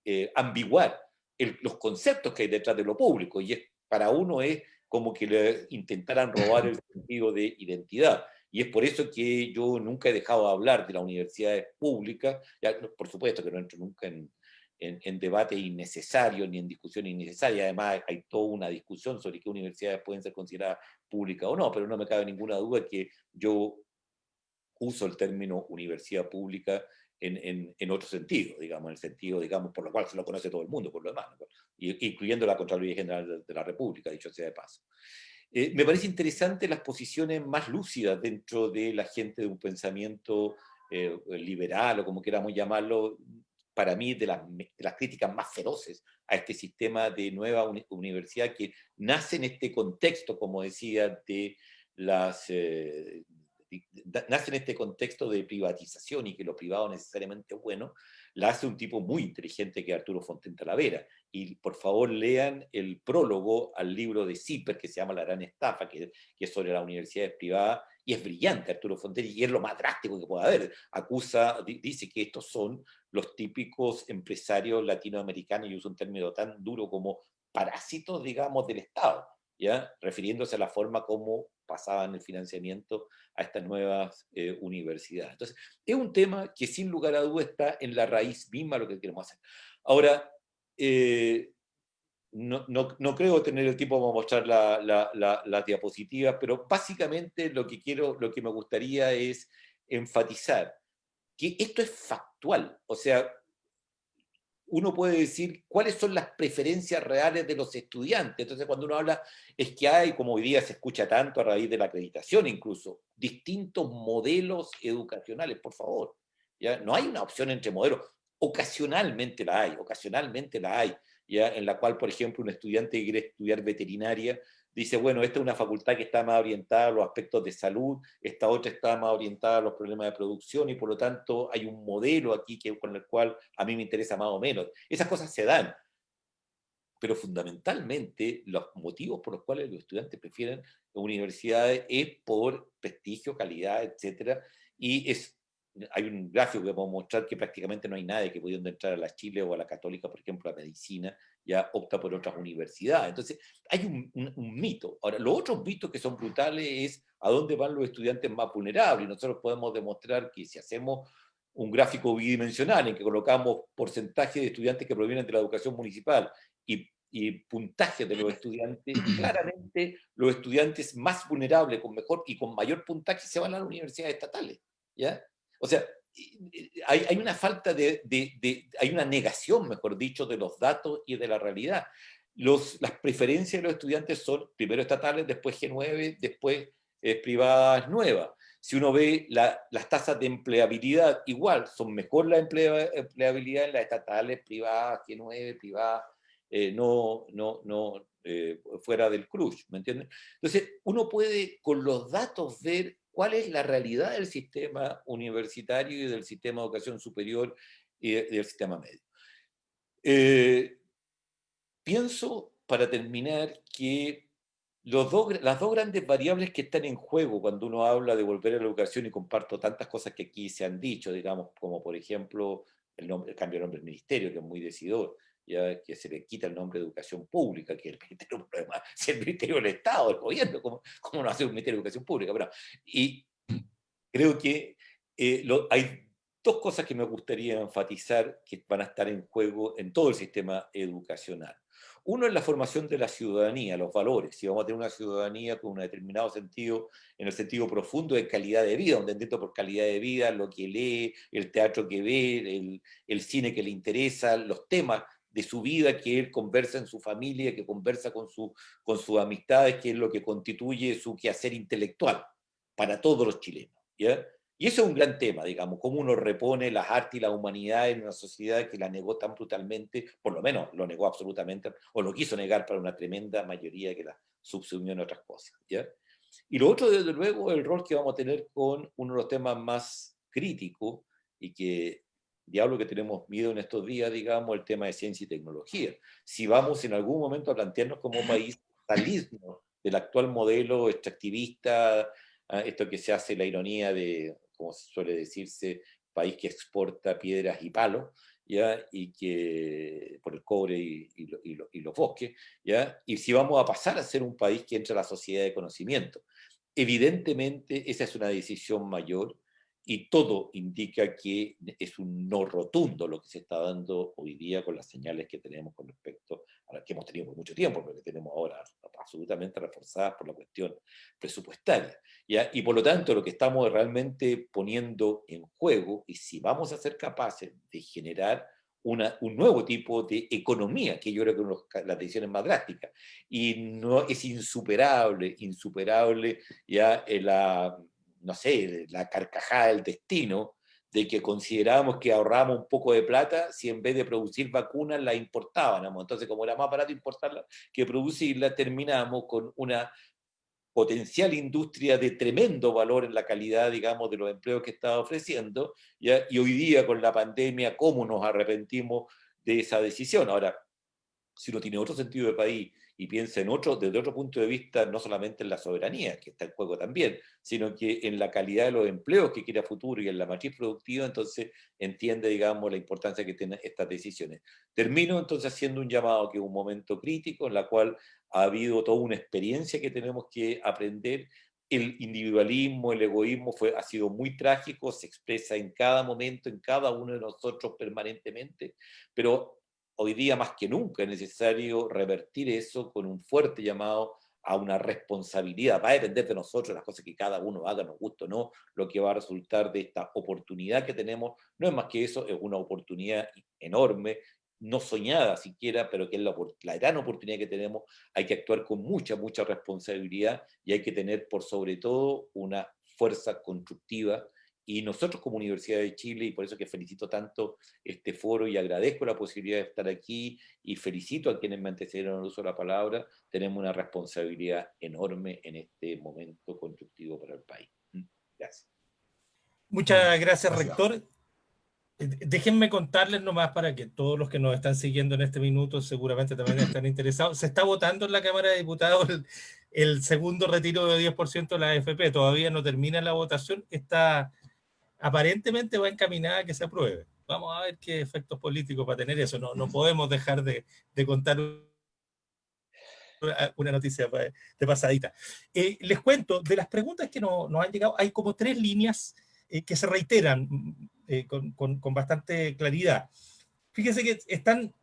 eh, ambiguar el, los conceptos que hay detrás de lo público, y es para uno es como que le intentaran robar el sentido de identidad. Y es por eso que yo nunca he dejado de hablar de las universidades públicas, ya, por supuesto que no entro nunca en, en, en, debate innecesario ni en discusión innecesaria, además hay toda una discusión sobre qué universidades pueden ser consideradas públicas o no, pero no me cabe ninguna duda que yo uso el término universidad pública en, en, otro sentido, digamos, en el sentido, digamos, por lo cual se lo conoce todo el mundo, por lo demás, incluyendo la Contraloría General de la República, dicho sea de paso. Eh, me parece interesante las posiciones más lúcidas dentro de la gente de un pensamiento eh, liberal, o como queramos llamarlo, para mí, de las, de las, críticas más feroces a este sistema de nueva universidad que nace en este contexto, como decía, de las, eh, nace en este contexto de privatización y que lo privado necesariamente es bueno, la hace un tipo muy inteligente que es Arturo Fonten Talavera. Y por favor lean el prólogo al libro de Zipper que se llama La Gran Estafa, que, que es sobre las universidades privadas, y es brillante Arturo Fonten, y es lo más drástico que pueda haber. Acusa, dice que estos son los típicos empresarios latinoamericanos, y usa un término tan duro como parásitos, digamos, del Estado ¿ya? refiriéndose a la forma como pasaban el financiamiento a estas nuevas eh, universidades. Entonces, es un tema que sin lugar a duda está en la raíz misma lo que queremos hacer. Ahora, eh, no, no, no, creo tener el tiempo para mostrar la, la, las diapositivas, pero básicamente lo que, quiero, lo que me gustaría es enfatizar que esto es factual, o sea, uno puede decir cuáles son las preferencias reales de los estudiantes. Entonces, cuando uno habla, es que hay, como hoy día se escucha tanto a raíz de la acreditación incluso, distintos modelos educacionales, por favor. ¿ya? No hay una opción entre modelos. Ocasionalmente la hay, ocasionalmente la hay, ¿ya? en la cual, por ejemplo, un estudiante que quiere estudiar veterinaria dice, bueno, esta es una facultad que está más orientada a los aspectos de salud, esta otra está más orientada a los problemas de producción y por lo tanto hay un modelo aquí que, con el cual a mí me interesa más o menos. Esas cosas se dan, pero fundamentalmente los motivos por los cuales los estudiantes prefieren universidades es por prestigio, calidad, etcétera, y es hay un gráfico que podemos mostrar que prácticamente no hay nadie que pudiendo entrar a la Chile o a la Católica, por ejemplo, a medicina, ya opta por otras universidades. Entonces, hay un, un, mito. Ahora, los otros mitos que son brutales es a dónde van los estudiantes más vulnerables. Nosotros podemos demostrar que si hacemos un gráfico bidimensional en que colocamos porcentaje de estudiantes que provienen de la educación municipal y, y puntaje de los estudiantes, claramente los estudiantes más vulnerables con mejor y con mayor puntaje se van a las universidades estatales. ¿ya? O sea, hay, hay una falta de, de, de, hay una negación, mejor dicho, de los datos y de la realidad. Los, las preferencias de los estudiantes son primero estatales, después G9, después es privada es nueva. Si uno ve las tasas de empleabilidad, igual, son mejor la empleabilidad en las estatales, privadas, que nueve, privadas, eh, no, no, no eh, fuera del crush, ¿me entienden? Entonces, uno puede con los datos ver cuál es la realidad del sistema universitario y del sistema de educación superior y del sistema medio. Eh, pienso, para terminar, que las dos grandes variables que están en juego cuando uno habla de volver a la educación, y comparto tantas cosas que aquí se han dicho, digamos, como por ejemplo el, nombre, el cambio de nombre del ministerio, que es muy decidor, ya que se le quita el nombre de educación pública, que el ministerio, problema, el ministerio del Estado, el gobierno, ¿cómo, cómo no hace un ministerio de educación pública? Pero, y creo que eh, hay dos cosas que me gustaría enfatizar que van a estar en juego en todo el sistema educacional. Uno es la formación de la ciudadanía, los valores. Si vamos a tener una ciudadanía con un determinado sentido, en el sentido profundo de calidad de vida, donde entiendo por calidad de vida lo que lee, el teatro que ve, el, cine que le interesa, los temas de su vida que él conversa en su familia, que conversa con, su, con sus amistades, que es lo que constituye su quehacer intelectual para todos los chilenos. ¿ya? Y eso es un gran tema, digamos, cómo uno repone las artes y la humanidad en una sociedad que la negó tan brutalmente, por lo menos lo negó absolutamente, o lo quiso negar para una tremenda mayoría que la subsumió en otras cosas. ¿ya? Y lo otro, desde luego, el rol que vamos a tener con uno de los temas más críticos y que, diablo que tenemos miedo en estos días, digamos, el tema de ciencia y tecnología. Si vamos en algún momento a plantearnos como país salirnos del actual modelo extractivista, ah, esto que se hace la ironía de como suele decirse, país que exporta piedras y palos, ¿ya? y que por el cobre y, y, los bosques, ¿ya? y si vamos a pasar a ser un país que entra a la sociedad de conocimiento. Evidentemente esa es una decisión mayor y todo indica que es un no rotundo lo que se está dando hoy día con las señales que tenemos con respecto a las que hemos tenido por mucho tiempo, pero que tenemos ahora absolutamente reforzadas por la cuestión presupuestaria. ¿ya? Y por lo tanto lo que estamos realmente poniendo en juego y si vamos a ser capaces de generar una, un nuevo tipo de economía, que yo creo que es una de las decisiones más drásticas, y no es insuperable, insuperable ya la no sé, la carcajada del destino, de que considerábamos que ahorrábamos un poco de plata si en vez de producir vacunas la importábamos. Entonces, como era más barato importarla que producirla, terminamos con una potencial industria de tremendo valor en la calidad, digamos, de los empleos que estaba ofreciendo, y hoy día con la pandemia, ¿cómo nos arrepentimos de esa decisión? Ahora, si uno tiene otro sentido de país y piensa en otro, desde otro punto de vista, no solamente en la soberanía, que está en juego también, sino que en la calidad de los empleos que quiere futuro y en la matriz productiva, entonces entiende, digamos, la importancia que tienen estas decisiones. Termino entonces haciendo un llamado que es un momento crítico en la cual ha habido toda una experiencia que tenemos que aprender el individualismo, el egoísmo fue, ha sido muy trágico, se expresa en cada momento, en cada uno de nosotros permanentemente, pero hoy día más que nunca es necesario revertir eso con un fuerte llamado a una responsabilidad. Va a depender de nosotros las cosas que cada uno haga, nos guste o no, lo que va a resultar de esta oportunidad que tenemos. No es más que eso, es una oportunidad enorme, no soñada siquiera, pero que es la, la gran oportunidad que tenemos. Hay que actuar con mucha, mucha responsabilidad y hay que tener por sobre todo una fuerza constructiva y nosotros como Universidad de Chile, y por eso que felicito tanto este foro y agradezco la posibilidad de estar aquí y felicito a quienes me antecedieron el uso de la palabra, tenemos una responsabilidad enorme en este momento constructivo para el país. Mm, gracias. Muchas gracias, rector. Eh, déjenme contarles nomás para que todos los que nos están siguiendo en este minuto seguramente también están interesados. Se está votando en la Cámara de Diputados el, el segundo retiro de 10% de la AFP. Todavía no termina la votación. Está aparentemente va encaminada a que se apruebe. Vamos a ver qué efectos políticos va a tener eso. No, no podemos dejar de, de contar una noticia de pasadita. Eh, les cuento, de las preguntas que nos han llegado, hay como tres líneas eh, que se reiteran eh, con, con, con, bastante claridad. Fíjense que están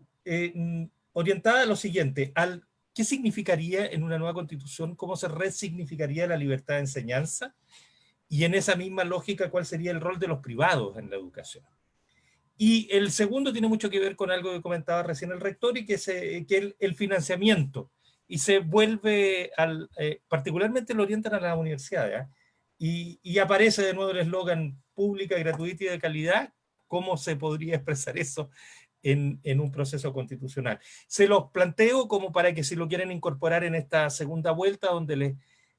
orientadas a lo siguiente, al qué significaría en una nueva constitución, cómo se resignificaría la libertad de enseñanza, y en esa misma lógica, ¿cuál sería el rol de los privados en la educación? Y el segundo tiene mucho que ver con algo que comentaba recién el rector y que es que el, financiamiento y se vuelve, al, eh, particularmente lo orientan a las universidades, y, y, aparece de nuevo el eslogan pública, gratuita y de calidad, ¿cómo se podría expresar eso en, en, un proceso constitucional? Se los planteo como para que si lo quieren incorporar en esta segunda vuelta, donde les,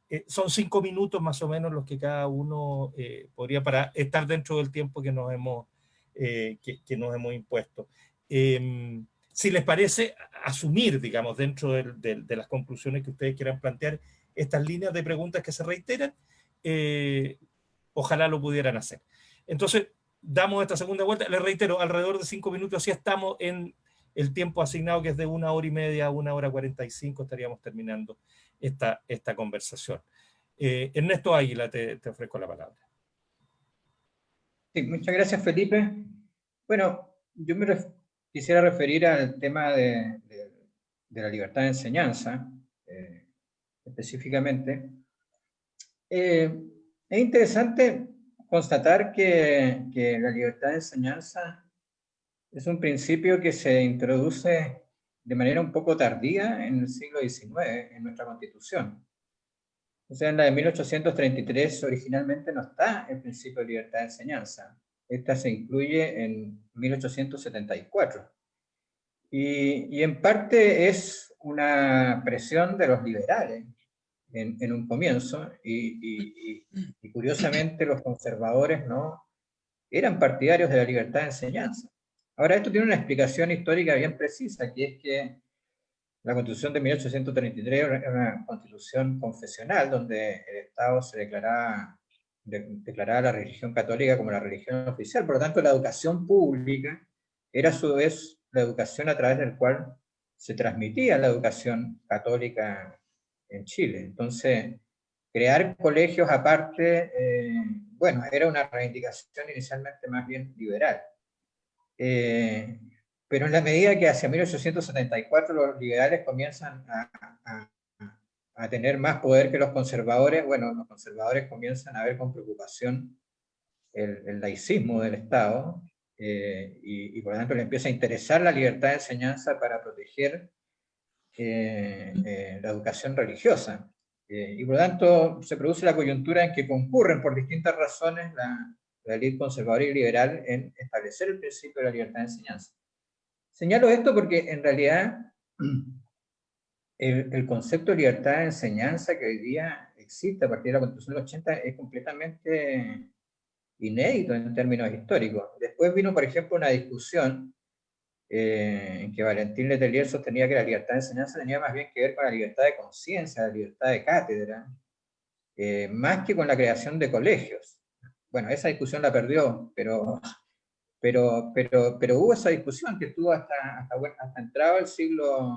eh, son cinco minutos más o menos los que cada uno eh, podría para estar dentro del tiempo que nos hemos, eh, que, que, nos hemos impuesto. Em, si les parece, asumir, digamos, dentro de, de, de, las conclusiones que ustedes quieran plantear, estas líneas de preguntas que se reiteran, eh, ojalá lo pudieran hacer. Entonces, damos esta segunda vuelta, les reitero, alrededor de cinco minutos, así estamos en el tiempo asignado, que es de una hora y media a una hora cuarenta y cinco, estaríamos terminando esta, esta conversación. Eh, Ernesto Águila, te, ofrezco la palabra. Sí, muchas gracias, Felipe. Bueno, yo me quisiera referir al tema de, de, de, la libertad de enseñanza, eh, específicamente. Eh, es interesante constatar que, que, la libertad de enseñanza es un principio que se introduce de manera un poco tardía en el siglo XIX, en nuestra Constitución. O sea, en la de 1833 originalmente no está el principio de libertad de enseñanza. Esta se incluye en 1874. Y, y en parte es una presión de los liberales en, un comienzo, y, y, y, curiosamente los conservadores no eran partidarios de la libertad de enseñanza. Ahora, esto tiene una explicación histórica bien precisa, que es que la Constitución de 1833 era una constitución confesional, donde el Estado se declaraba, de, la religión católica como la religión oficial, por lo tanto la educación pública era a su vez la educación a través del cual se transmitía la educación católica en Chile. Entonces, crear colegios aparte, eh, bueno, era una reivindicación inicialmente más bien liberal. Eh, pero en la medida que hacia 1874 los liberales comienzan a, a, a, tener más poder que los conservadores, bueno, los conservadores comienzan a ver con preocupación el, el laicismo del Estado, eh, y, y, por lo tanto le empieza a interesar la libertad de enseñanza para proteger eh, eh, la educación religiosa. Eh, y por lo tanto se produce la coyuntura en que concurren por distintas razones la, la ley conservadora y liberal en establecer el principio de la libertad de enseñanza. Señalo esto porque en realidad el, el, concepto de libertad de enseñanza que hoy día existe a partir de la Constitución del 80 es completamente inédito en términos históricos. Después vino, por ejemplo, una discusión eh, en que Valentín Letelier sostenía que la libertad de enseñanza tenía más bien que ver con la libertad de conciencia, la libertad de cátedra, eh, más que con la creación de colegios. Bueno, esa discusión la perdió, pero, pero, pero, pero hubo esa discusión que estuvo hasta, hasta, hasta entrado el siglo,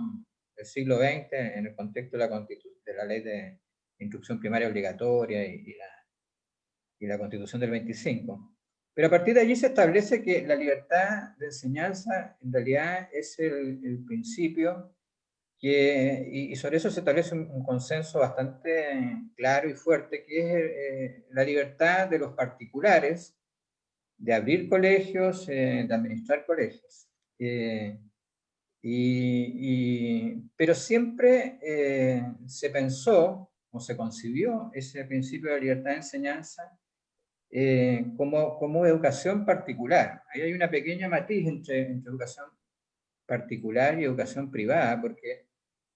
el siglo XX en el contexto de la, de la ley de instrucción primaria obligatoria y, y, la, y la constitución del 25. Pero a partir de allí se establece que la libertad de enseñanza en realidad es el, el principio que, y, y, sobre eso se establece un, consenso bastante claro y fuerte, que es eh, la libertad de los particulares de abrir colegios, eh, de administrar colegios. Eh, y, pero siempre eh, se pensó o se concibió ese principio de libertad de enseñanza eh, como, como educación particular. Ahí hay una pequeña matiz entre, entre, educación particular y educación privada, porque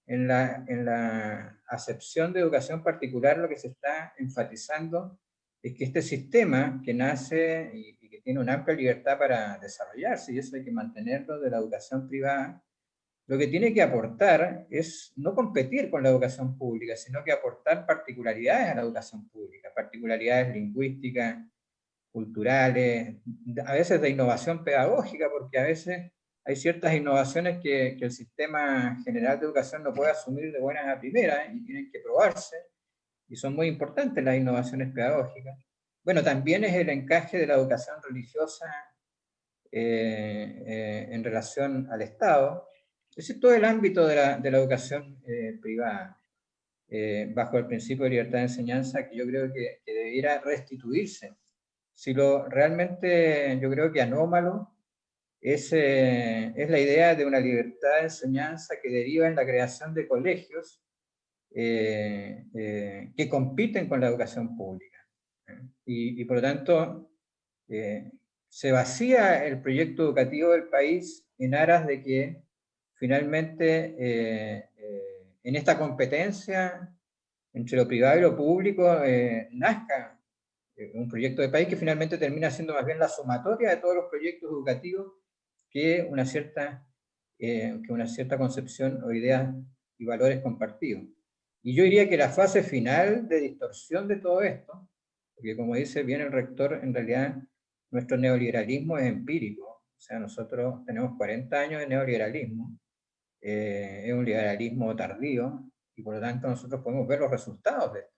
en la, en la acepción de educación particular lo que se está enfatizando es que este sistema que nace y, y que tiene una amplia libertad para desarrollarse, y eso hay que mantenerlo de la educación privada, lo que tiene que aportar es no competir con la educación pública, sino que aportar particularidades a la educación pública, particularidades lingüísticas, culturales, a veces de innovación pedagógica, porque a veces hay ciertas innovaciones que, que el sistema general de educación no puede asumir de buenas a primeras y tienen que probarse, y son muy importantes las innovaciones pedagógicas. Bueno, también es el encaje de la educación religiosa eh, eh, en relación al Estado, es decir, todo el ámbito de la, de la educación eh, privada, eh, bajo el principio de libertad de enseñanza, que yo creo que, que, debiera restituirse. Si lo realmente, yo creo que anómalo, es, eh, es la idea de una libertad de enseñanza que deriva en la creación de colegios que compiten con la educación pública. Y, por lo tanto, se vacía el proyecto educativo del país en aras de que finalmente en esta competencia entre lo privado y lo público nazca un proyecto de país que finalmente termina siendo más bien la sumatoria de todos los proyectos educativos que una cierta, eh, que una cierta concepción o ideas y valores compartidos. Y yo diría que la fase final de distorsión de todo esto, porque como dice bien el rector, en realidad nuestro neoliberalismo es empírico, o sea, nosotros tenemos 40 años de neoliberalismo, eh, es un liberalismo tardío, y por lo tanto nosotros podemos ver los resultados de esto.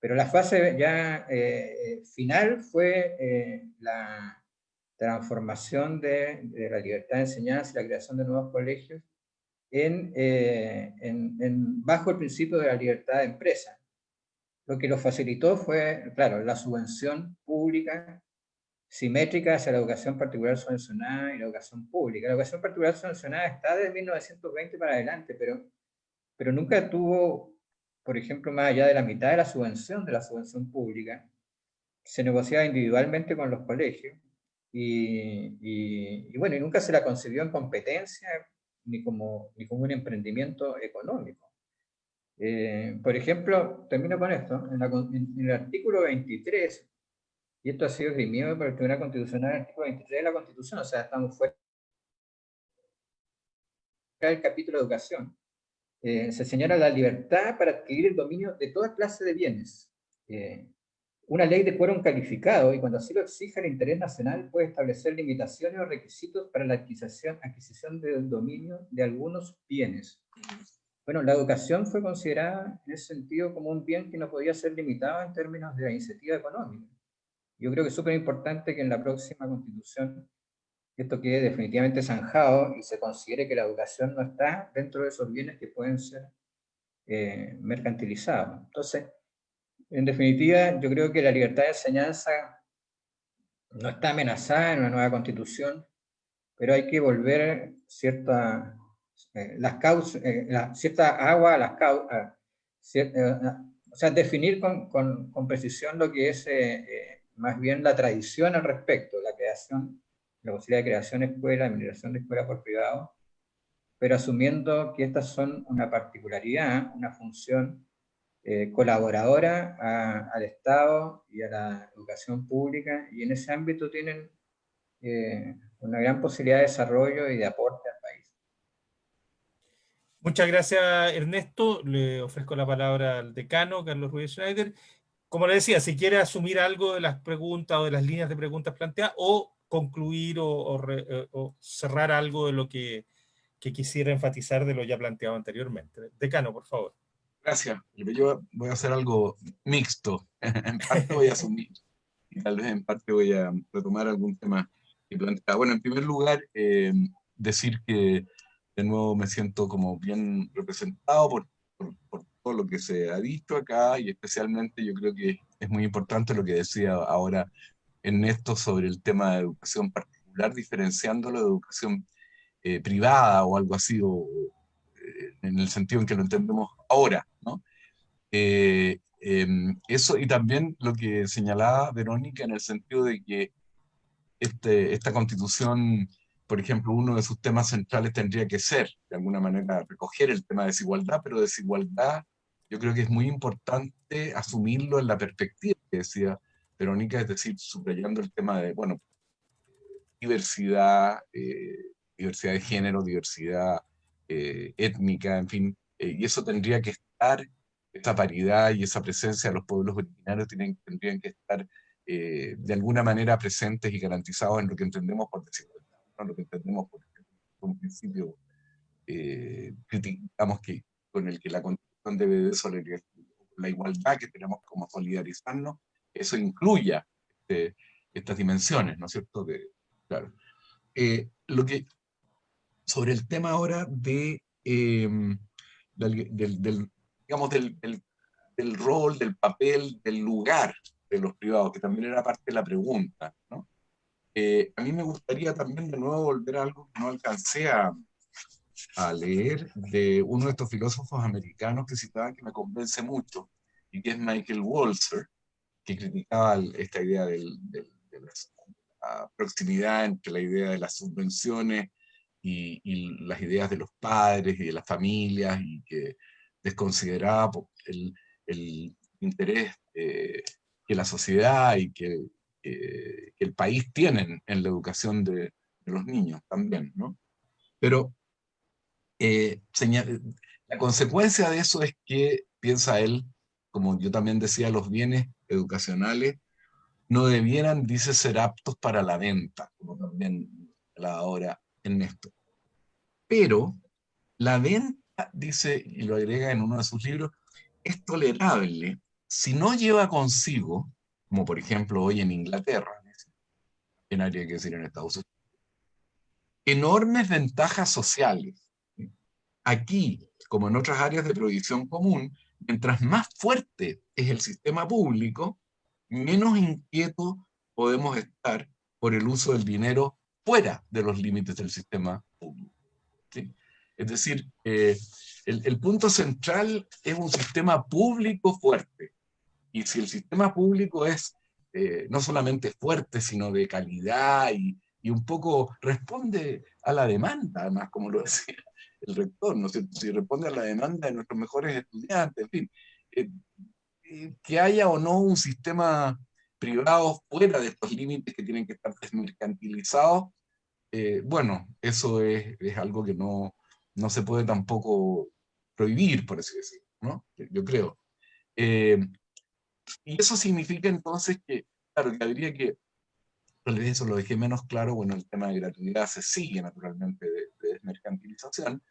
Pero la fase ya eh, final fue eh, la transformación de, la libertad de enseñanza y la creación de nuevos colegios eh, en, bajo el principio de la libertad de empresa. Lo que lo facilitó fue, claro, la subvención pública simétrica hacia la educación particular subvencionada y la educación pública. La educación particular subvencionada está desde 1920 para adelante, pero, pero nunca tuvo por ejemplo, más allá de la mitad de la subvención, de la subvención pública, se negociaba individualmente con los colegios y, bueno, y nunca se la concibió en competencia ni como, ni como un emprendimiento económico. Eh, por ejemplo, termino con esto, en, el artículo 23, y esto ha sido esgrimido por el Tribunal Constitucional, el artículo 23 de la Constitución, o sea, estamos fuera del capítulo de educación, eh, se señala la libertad para adquirir el dominio de toda clase de bienes. Eh, una ley de quórum calificado, y cuando así lo exige el interés nacional, puede establecer limitaciones o requisitos para la adquisición, adquisición del dominio de algunos bienes. Bueno, la educación fue considerada en ese sentido como un bien que no podía ser limitado en términos de la iniciativa económica. Yo creo que es súper importante que en la próxima constitución esto quede definitivamente zanjado y se considere que la educación no está dentro de esos bienes que pueden ser eh, mercantilizados. Entonces, en definitiva, yo creo que la libertad de enseñanza no está amenazada en una nueva constitución, pero hay que volver cierta, eh, las causas, eh, cierta agua a las causas, o sea, definir con, con, precisión lo que es más bien la tradición al respecto, la creación la posibilidad de creación de escuela, administración de escuela por privado, pero asumiendo que estas son una particularidad, una función eh, colaboradora al Estado y a la educación pública, y en ese ámbito tienen eh, una gran posibilidad de desarrollo y de aporte al país. Muchas gracias, Ernesto. Le ofrezco la palabra al decano, Carlos Ruiz Schneider. Como le decía, si quiere asumir algo de las preguntas o de las líneas de preguntas planteadas, o concluir eh, o, cerrar algo de lo que, quisiera enfatizar de lo ya planteado anteriormente. Decano, por favor. Gracias. Yo voy a hacer algo mixto. en parte voy a asumir y tal vez en parte voy a retomar algún tema que planteaba. Bueno, en primer lugar, eh, decir que de nuevo me siento como bien representado por, por, todo lo que se ha visto acá y especialmente yo creo que es muy importante lo que decía ahora en esto sobre el tema de educación particular, diferenciándolo de educación eh, privada o algo así, o, en el sentido en que lo entendemos ahora, ¿no? Eh, em, eso y también lo que señalaba Verónica en el sentido de que este, esta constitución, por ejemplo, uno de sus temas centrales tendría que ser, de alguna manera, recoger el tema de desigualdad, pero desigualdad yo creo que es muy importante asumirlo en la perspectiva que decía Verónica, es decir, subrayando el tema de, bueno, diversidad, eh, diversidad de género, diversidad eh, étnica, en fin, eh, y eso tendría que estar, esta paridad y esa presencia de los pueblos originarios tienen, tendrían que estar de alguna manera presentes y garantizados en lo que entendemos por desigualdad, ¿no? lo que entendemos por un principio, digamos que con el que la Constitución debe de solidarizar la igualdad que tenemos como solidarizarnos eso incluya este, estas dimensiones, ¿no es cierto? claro. Eh, lo que, sobre el tema ahora de, em, del, digamos, del, del, rol, del papel, del lugar de los privados, que también era parte de la pregunta, ¿no? Eh, a mí me gustaría también de nuevo volver a algo que no alcancé a, a leer de uno de estos filósofos americanos que citaban que me convence mucho, y que es Michael Walzer, que criticaba esta idea del, de la proximidad entre la idea de las subvenciones y, las ideas de los padres y de las familias, y que desconsideraba el, interés eh, que la sociedad y que, el país tienen en la educación de, de los niños también, ¿no? Pero eh, la consecuencia de eso es que, piensa él, como yo también decía, los bienes educacionales no debieran, dice, ser aptos para la venta, como también la ahora en esto. Pero la venta, dice, y lo agrega en uno de sus libros, es tolerable si no lleva consigo, como por ejemplo hoy en Inglaterra, en área que decir en Estados Unidos, enormes ventajas sociales. Aquí, como en otras áreas de prohibición común, mientras más fuerte es el sistema público, menos inquieto podemos estar por el uso del dinero fuera de los límites del sistema público. Es decir, eh, el, punto central es un sistema público fuerte. Y si el sistema público es eh, no solamente fuerte, sino de calidad y, y, un poco responde a la demanda, además, como lo decía el rector, ¿no Si responde a la demanda de nuestros mejores estudiantes, en fin. Eh, eh, que haya o no un sistema privado fuera de estos límites que tienen que estar desmercantilizados, eh, bueno, eso es, algo que no, no se puede tampoco prohibir, por así decirlo, ¿no? Yo creo. y eso significa entonces que, claro, que habría que, eso lo dejé menos claro, bueno, el tema de gratuidad se sigue naturalmente de, de desmercantilización,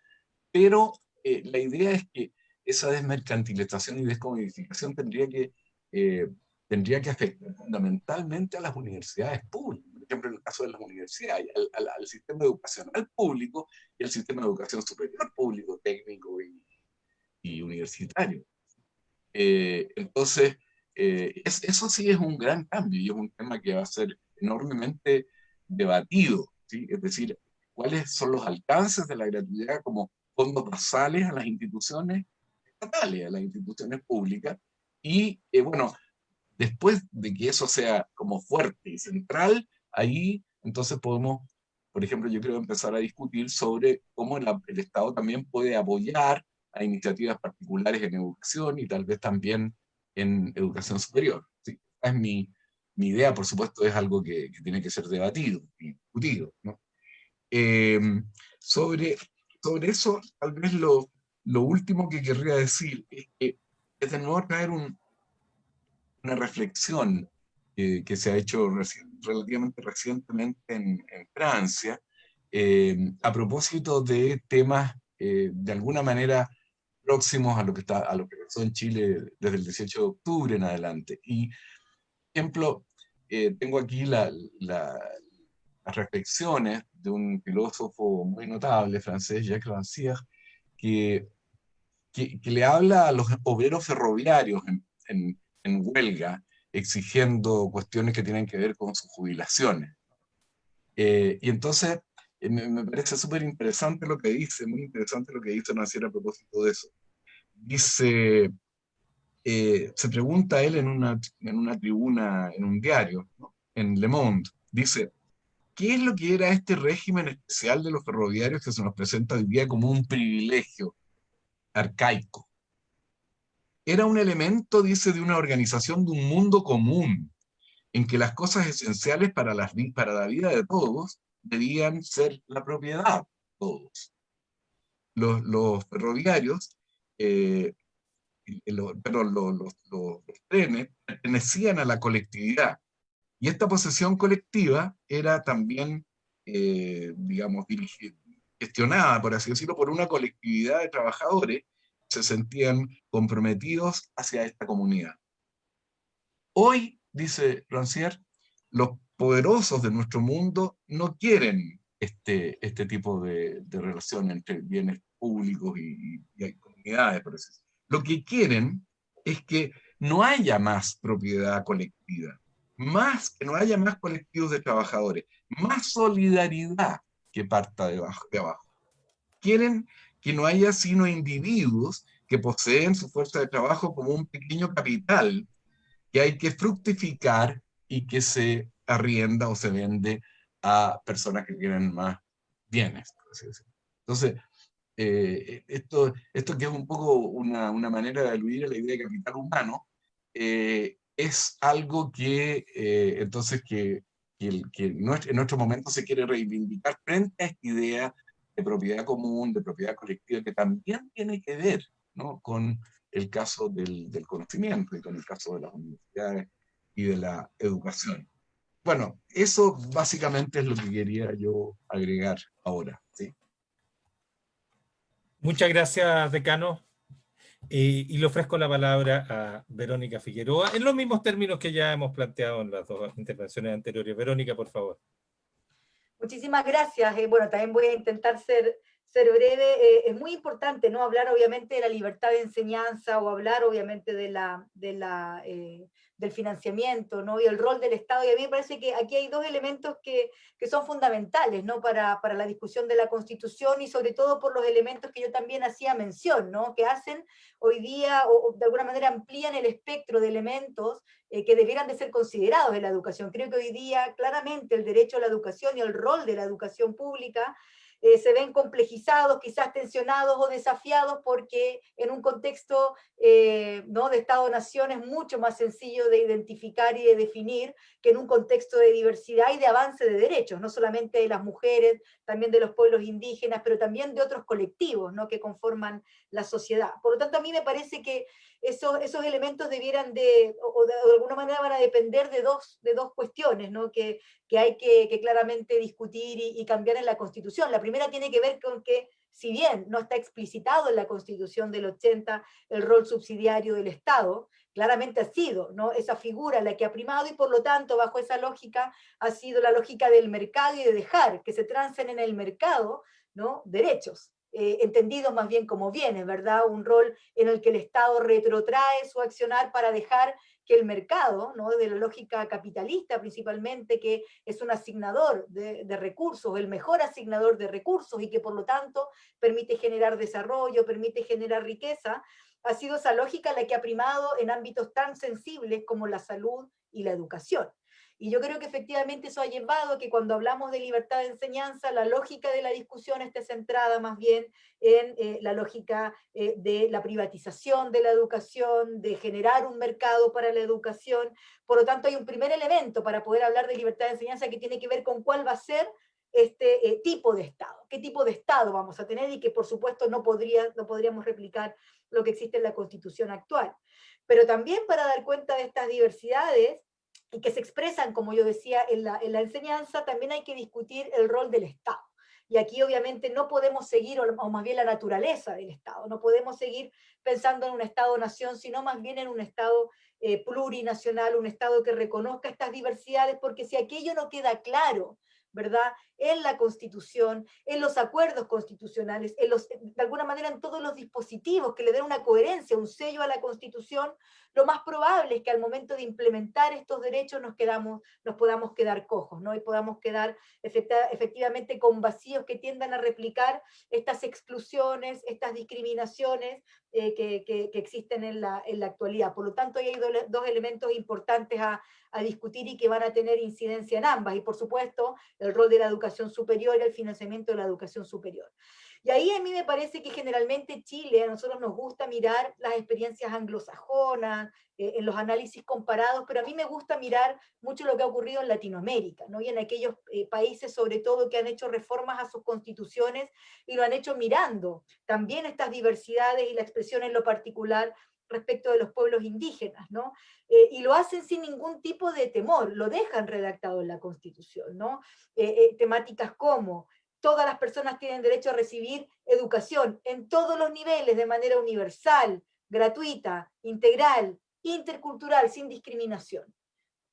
pero eh, la idea es que esa desmercantilización y descomodificación tendría que, eh, tendría que afectar fundamentalmente a las universidades públicas, ejemplo en el caso de las universidades, al, sistema educacional público y al sistema de educación superior público, técnico y, universitario. Eh, entonces, eso sí es un gran cambio y es un tema que va a ser enormemente debatido, ¿sí? es decir, cuáles son los alcances de la gratuidad como fondos basales a las instituciones estatales, a las instituciones públicas, y eh, bueno, después de que eso sea como fuerte y central, ahí entonces podemos, por ejemplo, yo quiero empezar a discutir sobre cómo el, Estado también puede apoyar a iniciativas particulares en educación y tal vez también en educación superior. ¿sí? Es mi, idea, por supuesto, es algo que, tiene que ser debatido y discutido. Eh, sobre sobre eso, tal vez lo, lo último que querría decir es que es de nuevo traer un, una reflexión que se ha hecho relativamente recientemente en, en Francia, eh, a propósito de temas eh, de alguna manera próximos a lo que está a lo que pasó en Chile desde el 18 de octubre en adelante. Y, ejemplo, eh, tengo aquí la, la, las reflexiones de un filósofo muy notable francés, Jacques Rancière, que, que, le habla a los obreros ferroviarios en, en, huelga, exigiendo cuestiones que tienen que ver con sus jubilaciones. Eh, y entonces eh, me, parece súper interesante lo que dice, muy interesante lo que dice Rancière a propósito de eso. Dice, eh, se pregunta él en una, en una tribuna, en un diario, en Le Monde, dice, ¿Qué es lo que era este régimen especial de los ferroviarios que se nos presenta hoy día como un privilegio arcaico? Era un elemento, dice, de una organización de un mundo común, en que las cosas esenciales para, la vida de todos debían ser la propiedad de todos. Los, ferroviarios, eh, perdón, los trenes pertenecían a la colectividad, y esta posesión colectiva era también, eh, digamos, gestionada, por así decirlo, por una colectividad de trabajadores se sentían comprometidos hacia esta comunidad. Hoy, dice Rancière, los poderosos de nuestro mundo no quieren este, este tipo de, relación entre bienes públicos y, comunidades. Lo que quieren es que no haya más propiedad colectiva más que no haya más colectivos de trabajadores, más solidaridad que parta de abajo. De abajo. quieren que no haya sino individuos que poseen su fuerza de trabajo como un pequeño capital que hay que fructificar y que se arrienda o se vende a personas que tienen más bienes. Entonces, eh, esto, esto que es un poco una, una, manera de aludir a la idea de capital humano, eh, es algo que eh, entonces que, que, que, en nuestro momento se quiere reivindicar frente a esta idea de propiedad común, de propiedad colectiva, que también tiene que ver ¿no? con el caso del, conocimiento y con el caso de las universidades y de la educación. Bueno, eso básicamente es lo que quería yo agregar ahora. ¿sí? Muchas gracias, decano. y le ofrezco la palabra a Verónica Figueroa, en los mismos términos que ya hemos planteado en las dos intervenciones anteriores. Verónica, por favor. Muchísimas gracias. Eh, bueno, también voy a intentar ser ser breve, eh, es muy importante ¿no? hablar obviamente de la libertad de enseñanza o hablar obviamente de la, de la, eh, del financiamiento ¿no? y el rol del Estado, y a mí me parece que aquí hay dos elementos que, que son fundamentales ¿no? para, para, la discusión de la Constitución y sobre todo por los elementos que yo también hacía mención, ¿no? que hacen hoy día o, de alguna manera amplían el espectro de elementos eh, que debieran de ser considerados en la educación. Creo que hoy día claramente el derecho a la educación y el rol de la educación pública eh, se ven complejizados, quizás tensionados o desafiados, porque en un contexto eh, ¿no? de Estado-Nación es mucho más sencillo de identificar y de definir que en un contexto de diversidad y de avance de derechos, no solamente de las mujeres, también de los pueblos indígenas, pero también de otros colectivos ¿no? que conforman la sociedad. Por lo tanto, a mí me parece que esos, esos elementos debieran de, o de, alguna manera van a depender de dos, de dos cuestiones, ¿no? que, que hay que, que claramente discutir y, y, cambiar en la Constitución. La primera tiene que ver con que, si bien no está explicitado en la Constitución del 80 el rol subsidiario del Estado, claramente ha sido ¿no? esa figura la que ha primado y por lo tanto bajo esa lógica ha sido la lógica del mercado y de dejar que se trancen en el mercado ¿no? derechos eh, entendido más bien como bienes, ¿verdad? Un rol en el que el Estado retrotrae su accionar para dejar que el mercado, ¿no? de la lógica capitalista principalmente, que es un asignador de, de, recursos, el mejor asignador de recursos y que por lo tanto permite generar desarrollo, permite generar riqueza, ha sido esa lógica la que ha primado en ámbitos tan sensibles como la salud y la educación. Y yo creo que efectivamente eso ha llevado a que cuando hablamos de libertad de enseñanza, la lógica de la discusión esté centrada más bien en eh, la lógica eh, de la privatización de la educación, de generar un mercado para la educación. Por lo tanto, hay un primer elemento para poder hablar de libertad de enseñanza que tiene que ver con cuál va a ser este eh, tipo de Estado, qué tipo de Estado vamos a tener y que por supuesto no, podría, no podríamos replicar lo que existe en la Constitución actual. Pero también para dar cuenta de estas diversidades, y que se expresan, como yo decía, en la, en la enseñanza, también hay que discutir el rol del Estado. Y aquí obviamente no podemos seguir, o más bien la naturaleza del Estado, no podemos seguir pensando en un Estado-nación, sino más bien en un Estado eh, plurinacional, un Estado que reconozca estas diversidades, porque si aquello no queda claro, ¿verdad? En la Constitución, en los acuerdos constitucionales, en los, de alguna manera en todos los dispositivos que le den una coherencia, un sello a la Constitución, lo más probable es que al momento de implementar estos derechos nos, quedamos, nos podamos quedar cojos, ¿no? Y podamos quedar efectivamente con vacíos que tiendan a replicar estas exclusiones, estas discriminaciones eh, que, que, que, existen en la, en la actualidad. Por lo tanto, hay dos, dos elementos importantes a, a discutir y que van a tener incidencia en ambas. Y por supuesto, el rol de la educación superior y el financiamiento de la educación superior. Y ahí a mí me parece que generalmente Chile, a nosotros nos gusta mirar las experiencias anglosajonas, eh, en los análisis comparados, pero a mí me gusta mirar mucho lo que ha ocurrido en Latinoamérica, ¿no? y en aquellos eh, países sobre todo que han hecho reformas a sus constituciones y lo han hecho mirando también estas diversidades y la expresión en lo particular respecto de los pueblos indígenas, ¿no? Eh, y lo hacen sin ningún tipo de temor, lo dejan redactado en la Constitución, ¿no? Eh, eh, temáticas como todas las personas tienen derecho a recibir educación en todos los niveles de manera universal, gratuita, integral, intercultural, sin discriminación.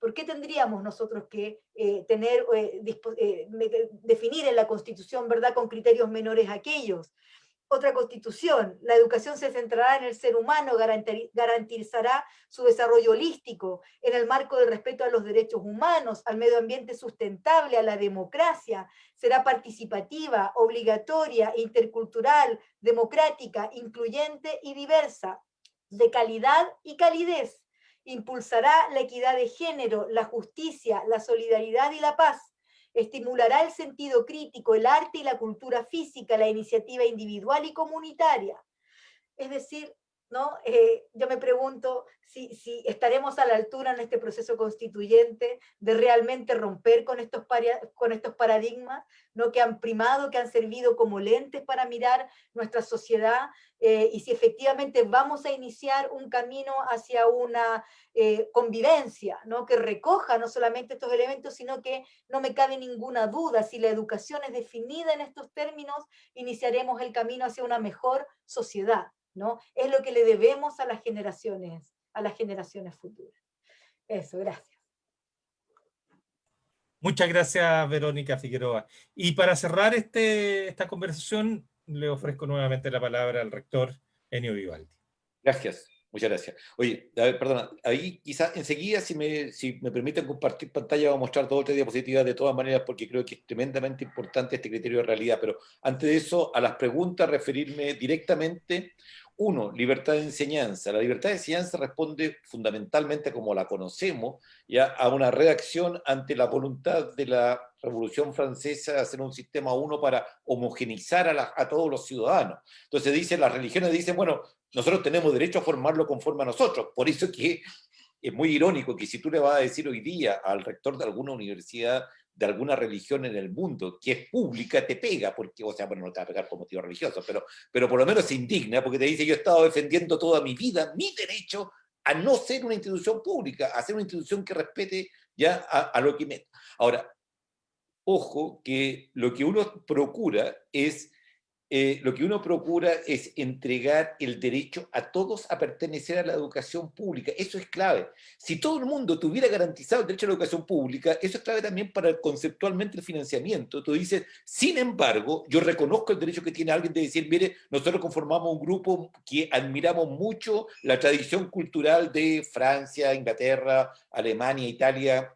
¿Por qué tendríamos nosotros que eh, tener, eh, definir en la Constitución, verdad, con criterios menores aquellos? Otra constitución. La educación se centrará en el ser humano, garantizará su desarrollo holístico en el marco del respeto a los derechos humanos, al medio ambiente sustentable, a la democracia. Será participativa, obligatoria, intercultural, democrática, incluyente y diversa, de calidad y calidez. Impulsará la equidad de género, la justicia, la solidaridad y la paz estimulará el sentido crítico, el arte y la cultura física, la iniciativa individual y comunitaria. Es decir, ¿no? Eh, yo me pregunto si, si, estaremos a la altura en este proceso constituyente de realmente romper con estos, con estos paradigmas ¿no? que han primado, que han servido como lentes para mirar nuestra sociedad, eh, y si efectivamente vamos a iniciar un camino hacia una eh, convivencia, ¿no? que recoja no solamente estos elementos, sino que no me cabe ninguna duda, si la educación es definida en estos términos, iniciaremos el camino hacia una mejor sociedad. ¿No? Es lo que le debemos a las generaciones, a las generaciones futuras. Eso, gracias. Muchas gracias, Verónica Figueroa. Y para cerrar este, esta conversación, le ofrezco nuevamente la palabra al rector Enio Vivaldi. Gracias, muchas gracias. Oye, perdona, ahí quizá enseguida, si me, si me permiten compartir pantalla, voy a mostrar dos o tres diapositivas de todas maneras, porque creo que es tremendamente importante este criterio de realidad. Pero antes de eso, a las preguntas, referirme directamente uno, libertad de enseñanza. La libertad de enseñanza responde fundamentalmente, como la conocemos, ya a una reacción ante la voluntad de la Revolución Francesa de hacer un sistema uno para homogenizar a, todos los ciudadanos. Entonces dice, las religiones dicen, bueno, nosotros tenemos derecho a formarlo conforme a nosotros. Por eso que es muy irónico que si tú le vas a decir hoy día al rector de alguna universidad de alguna religión en el mundo que es pública te pega, porque, o sea, bueno, no te va a pegar por motivo religioso, pero, pero por lo menos se indigna porque te dice yo he estado defendiendo toda mi vida mi derecho a no ser una institución pública, a ser una institución que respete ya a, a lo que me... Ahora, ojo que lo que uno procura es eh, lo que uno procura es entregar el derecho a todos a pertenecer a la educación pública. Eso es clave. Si todo el mundo tuviera garantizado el derecho a la educación pública, eso es clave también para conceptualmente el financiamiento. Tú dices, sin embargo, yo reconozco el derecho que tiene alguien de decir, mire, nosotros conformamos un grupo que admiramos mucho la tradición cultural de Francia, Inglaterra, Alemania, Italia,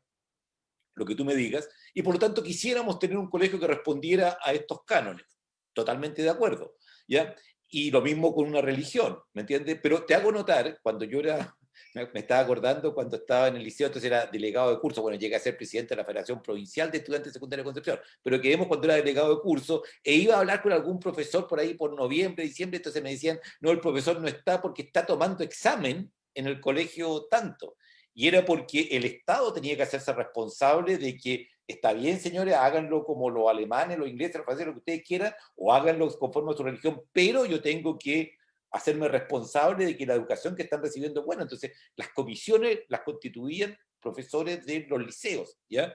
lo que tú me digas, y por lo tanto quisiéramos tener un colegio que respondiera a estos cánones totalmente de acuerdo, ¿ya? Y lo mismo con una religión, ¿me entiendes? Pero te hago notar, cuando yo era, me, estaba acordando cuando estaba en el liceo, entonces era delegado de curso, bueno, llegué a ser presidente de la Federación Provincial de Estudiantes de Secundaria de Concepción, pero que vemos cuando era delegado de curso, e iba a hablar con algún profesor por ahí por noviembre, diciembre, entonces me decían, no, el profesor no está porque está tomando examen en el colegio tanto. Y era porque el Estado tenía que hacerse responsable de que está bien, señores, háganlo como los alemanes, los ingleses, los franceses, lo que ustedes quieran, o háganlo conforme a su religión, pero yo tengo que hacerme responsable de que la educación que están recibiendo es buena. Entonces, las comisiones las constituían profesores de los liceos, ¿ya?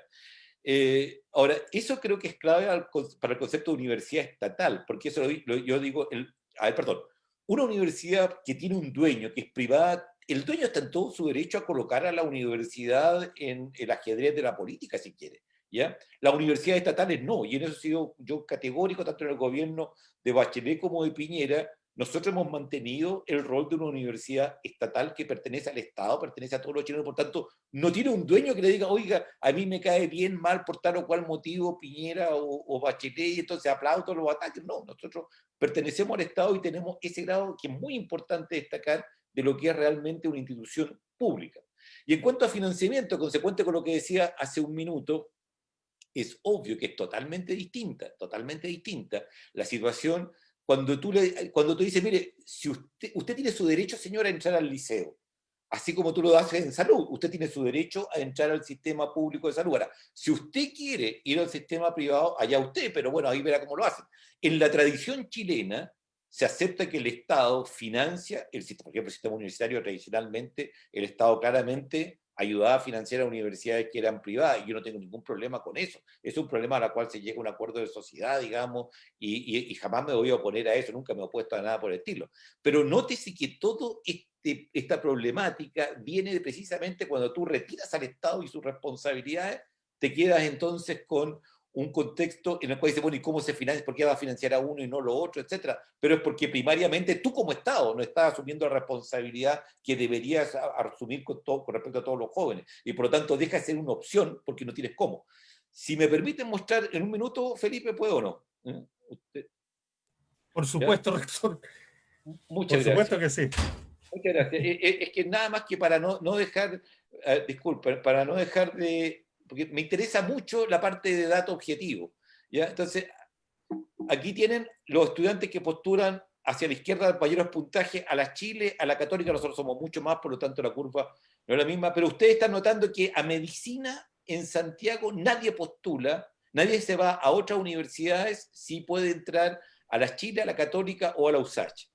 Eh, ahora, eso creo que es clave para el concepto de universidad estatal, porque eso yo digo, el, a ver, perdón, una universidad que tiene un dueño, que es privada, el dueño está en todo su derecho a colocar a la universidad en el ajedrez de la política, si quiere. ¿Ya? Las universidades estatales no, y en eso he sido yo categórico, tanto en el gobierno de Bachelet como de Piñera, nosotros hemos mantenido el rol de una universidad estatal que pertenece al Estado, pertenece a todos los chilenos, por tanto, no tiene un dueño que le diga, oiga, a mí me cae bien mal por tal o cual motivo Piñera o, Bachelet, y entonces aplaudo los ataques. No, nosotros pertenecemos al Estado y tenemos ese grado que es muy importante destacar de lo que es realmente una institución pública. Y en cuanto a financiamiento, consecuente con lo que decía hace un minuto, es obvio que es totalmente distinta, totalmente distinta la situación cuando tú, le, cuando tú dices, mire, si usted, tiene su derecho, señora, a entrar al liceo, así como tú lo haces en salud, usted tiene su derecho a entrar al sistema público de salud. Ahora, si usted quiere ir al sistema privado, allá usted, pero bueno, ahí verá cómo lo hacen. En la tradición chilena, se acepta que el Estado financia el por ejemplo, el sistema universitario tradicionalmente, el Estado claramente ayudaba a financiar a universidades que eran privadas, y yo no tengo ningún problema con eso. Es un problema al cual se llega a un acuerdo de sociedad, digamos, y, jamás me voy a oponer a eso, nunca me he opuesto a nada por el estilo. Pero nótese que todo este, esta problemática viene precisamente cuando tú retiras al Estado y sus responsabilidades, te quedas entonces con un contexto en el cual dice, bueno, ¿y cómo se financia? ¿Por qué va a financiar a uno y no lo otro? Etcétera. Pero es porque primariamente tú como Estado no estás asumiendo la responsabilidad que deberías asumir con, todo, con respecto a todos los jóvenes. Y por lo tanto deja de ser una opción porque no tienes cómo. Si me permiten mostrar en un minuto, Felipe, ¿puedo o no? ¿Eh? Por supuesto, rector. Muchas Por supuesto que sí. Muchas gracias. Eh, eh, es que nada más que para no, no dejar, disculpen, para no dejar de, porque me interesa mucho la parte de dato objetivo. ¿ya? Entonces, aquí tienen los estudiantes que postulan hacia la izquierda mayores puntajes a la Chile, a la Católica, nosotros somos mucho más, por lo tanto la curva no es la misma, pero ustedes están notando que a medicina en Santiago nadie postula, nadie se va a otras universidades si puede entrar a la Chile, a la Católica o a la USACH.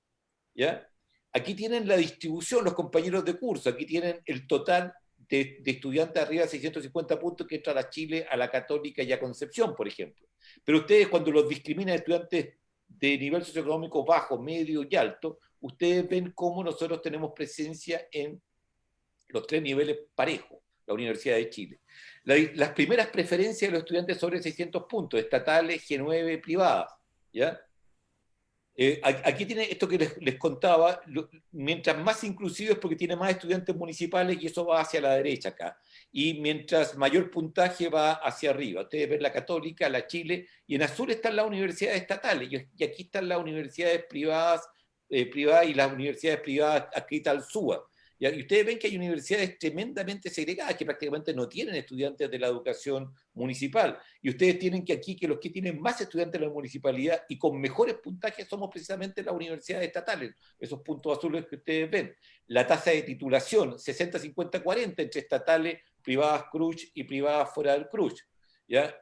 ¿ya? Aquí tienen la distribución, los compañeros de curso, aquí tienen el total de, estudiantes arriba de 650 puntos que entra a Chile, a la Católica y a Concepción, por ejemplo. Pero ustedes cuando los discriminan estudiantes de nivel socioeconómico bajo, medio y alto, ustedes ven cómo nosotros tenemos presencia en los tres niveles parejos, la Universidad de Chile. las primeras preferencias de los estudiantes sobre 600 puntos, estatales, G9, privadas, ¿ya? Eh, aquí tiene esto que les, contaba, mientras más inclusivo es porque tiene más estudiantes municipales y eso va hacia la derecha acá. Y mientras mayor puntaje va hacia arriba. Ustedes ven la Católica, la Chile, y en azul están las universidades estatales, y aquí están las universidades privadas, eh, privadas y las universidades privadas adscritas al SUA. Y ustedes ven que hay universidades tremendamente segregadas que prácticamente no tienen estudiantes de la educación municipal. Y ustedes tienen que aquí que los que tienen más estudiantes de la municipalidad y con mejores puntajes somos precisamente las universidades estatales, esos puntos azules que ustedes ven. La tasa de titulación, 60-50-40 entre estatales, privadas Cruz y privadas fuera del Cruz. ¿ya?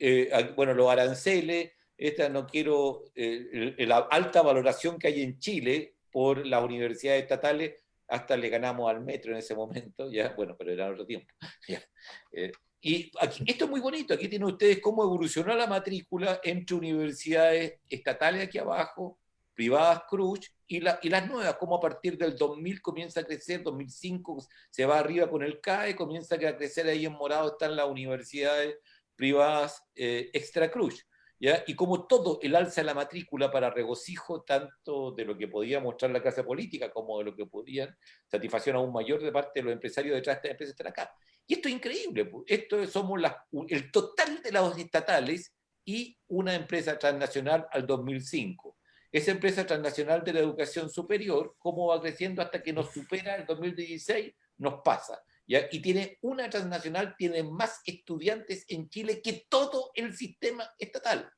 Eh, bueno, los aranceles, esta no quiero, eh, la alta valoración que hay en Chile por las universidades estatales hasta le ganamos al metro en ese momento, ya, bueno, pero era otro tiempo. Eh, y esto es muy bonito, aquí tienen ustedes cómo evolucionó la matrícula entre universidades estatales aquí abajo, privadas Cruz, y, la, y las nuevas, como a partir del 2000 comienza a crecer, 2005 se va arriba con el CAE, comienza a crecer ahí en morado están las universidades privadas eh, extra Cruz. Y como todo el alza de la matrícula para regocijo tanto de lo que podía mostrar la clase política como de lo que podían satisfacción aún mayor de parte de los empresarios detrás de esta empresa están acá. Y esto es increíble, esto somos el total de las estatales y una empresa transnacional al 2005. Esa empresa transnacional de la educación superior, cómo va creciendo hasta que nos supera el 2016, nos pasa. Y tiene una transnacional, tiene más estudiantes en Chile que todo el sistema estatal.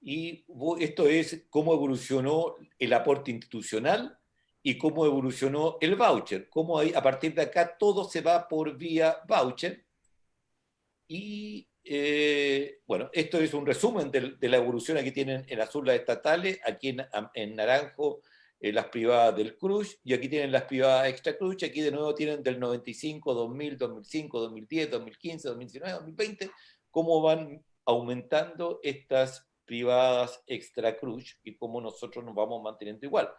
Y esto es cómo evolucionó el aporte institucional y cómo evolucionó el voucher. Cómo a partir de acá todo se va por vía voucher. Y eh, bueno, esto es un resumen de, la evolución. Aquí tienen en azul las estatales, aquí en naranjo eh, las privadas del Cruz, y aquí tienen las privadas extra Cruz, aquí de nuevo tienen del 95, 2000, 2005, 2010, 2015, 2019, 2020, cómo van aumentando estas privadas extra Cruz y cómo nosotros nos vamos manteniendo igual.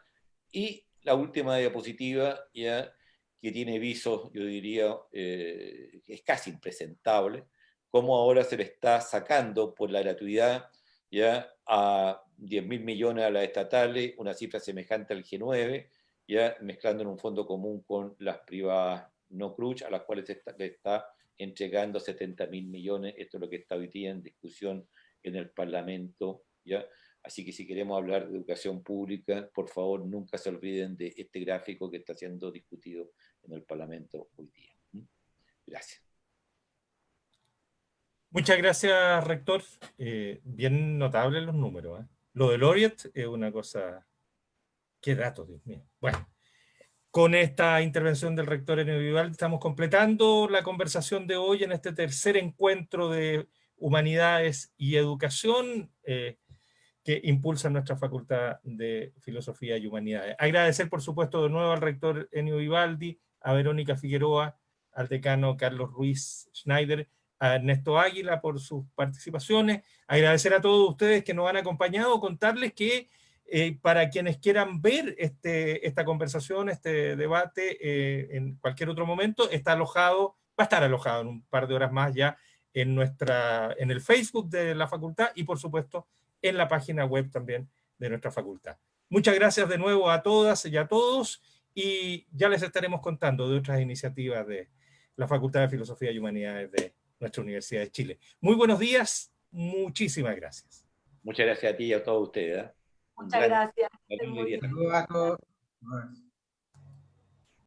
Y la última diapositiva, ya que tiene visos, yo diría, eh, es casi impresentable, cómo ahora se le está sacando por la gratuidad ya a 10 mil millones a las estatales, una cifra semejante al G9, ya mezclando en un fondo común con las privadas no cruz, a las cuales se le está entregando 70 mil millones, esto es lo que está hoy día en discusión en el Parlamento, ¿ya? Así que si queremos hablar de educación pública, por favor nunca se olviden de este gráfico que está siendo discutido en el Parlamento hoy día. Gracias. Muchas gracias, rector. Eh, bien notables los números. ¿eh? Lo de Laureate es una cosa... ¡Qué datos, Dios mío! Bueno, con esta intervención del rector Enio Vivaldi estamos completando la conversación de hoy en este tercer encuentro de Humanidades y Educación eh, que impulsa nuestra Facultad de Filosofía y Humanidades. Agradecer, por supuesto, de nuevo al rector Enio Vivaldi, a Verónica Figueroa, al decano Carlos Ruiz Schneider, a Ernesto Águila por sus participaciones, agradecer a todos ustedes que nos han acompañado, contarles que eh, para quienes quieran ver este, esta conversación, este debate eh, en cualquier otro momento, está alojado, va a estar alojado en un par de horas más ya en, nuestra, en el Facebook de la facultad y por supuesto en la página web también de nuestra facultad. Muchas gracias de nuevo a todas y a todos y ya les estaremos contando de otras iniciativas de la Facultad de Filosofía y Humanidades de nuestra Universidad de Chile. Muy buenos días, muchísimas gracias. Muchas gracias a ti y a todos ustedes. ¿eh? Muchas gracias. Saludos a todos.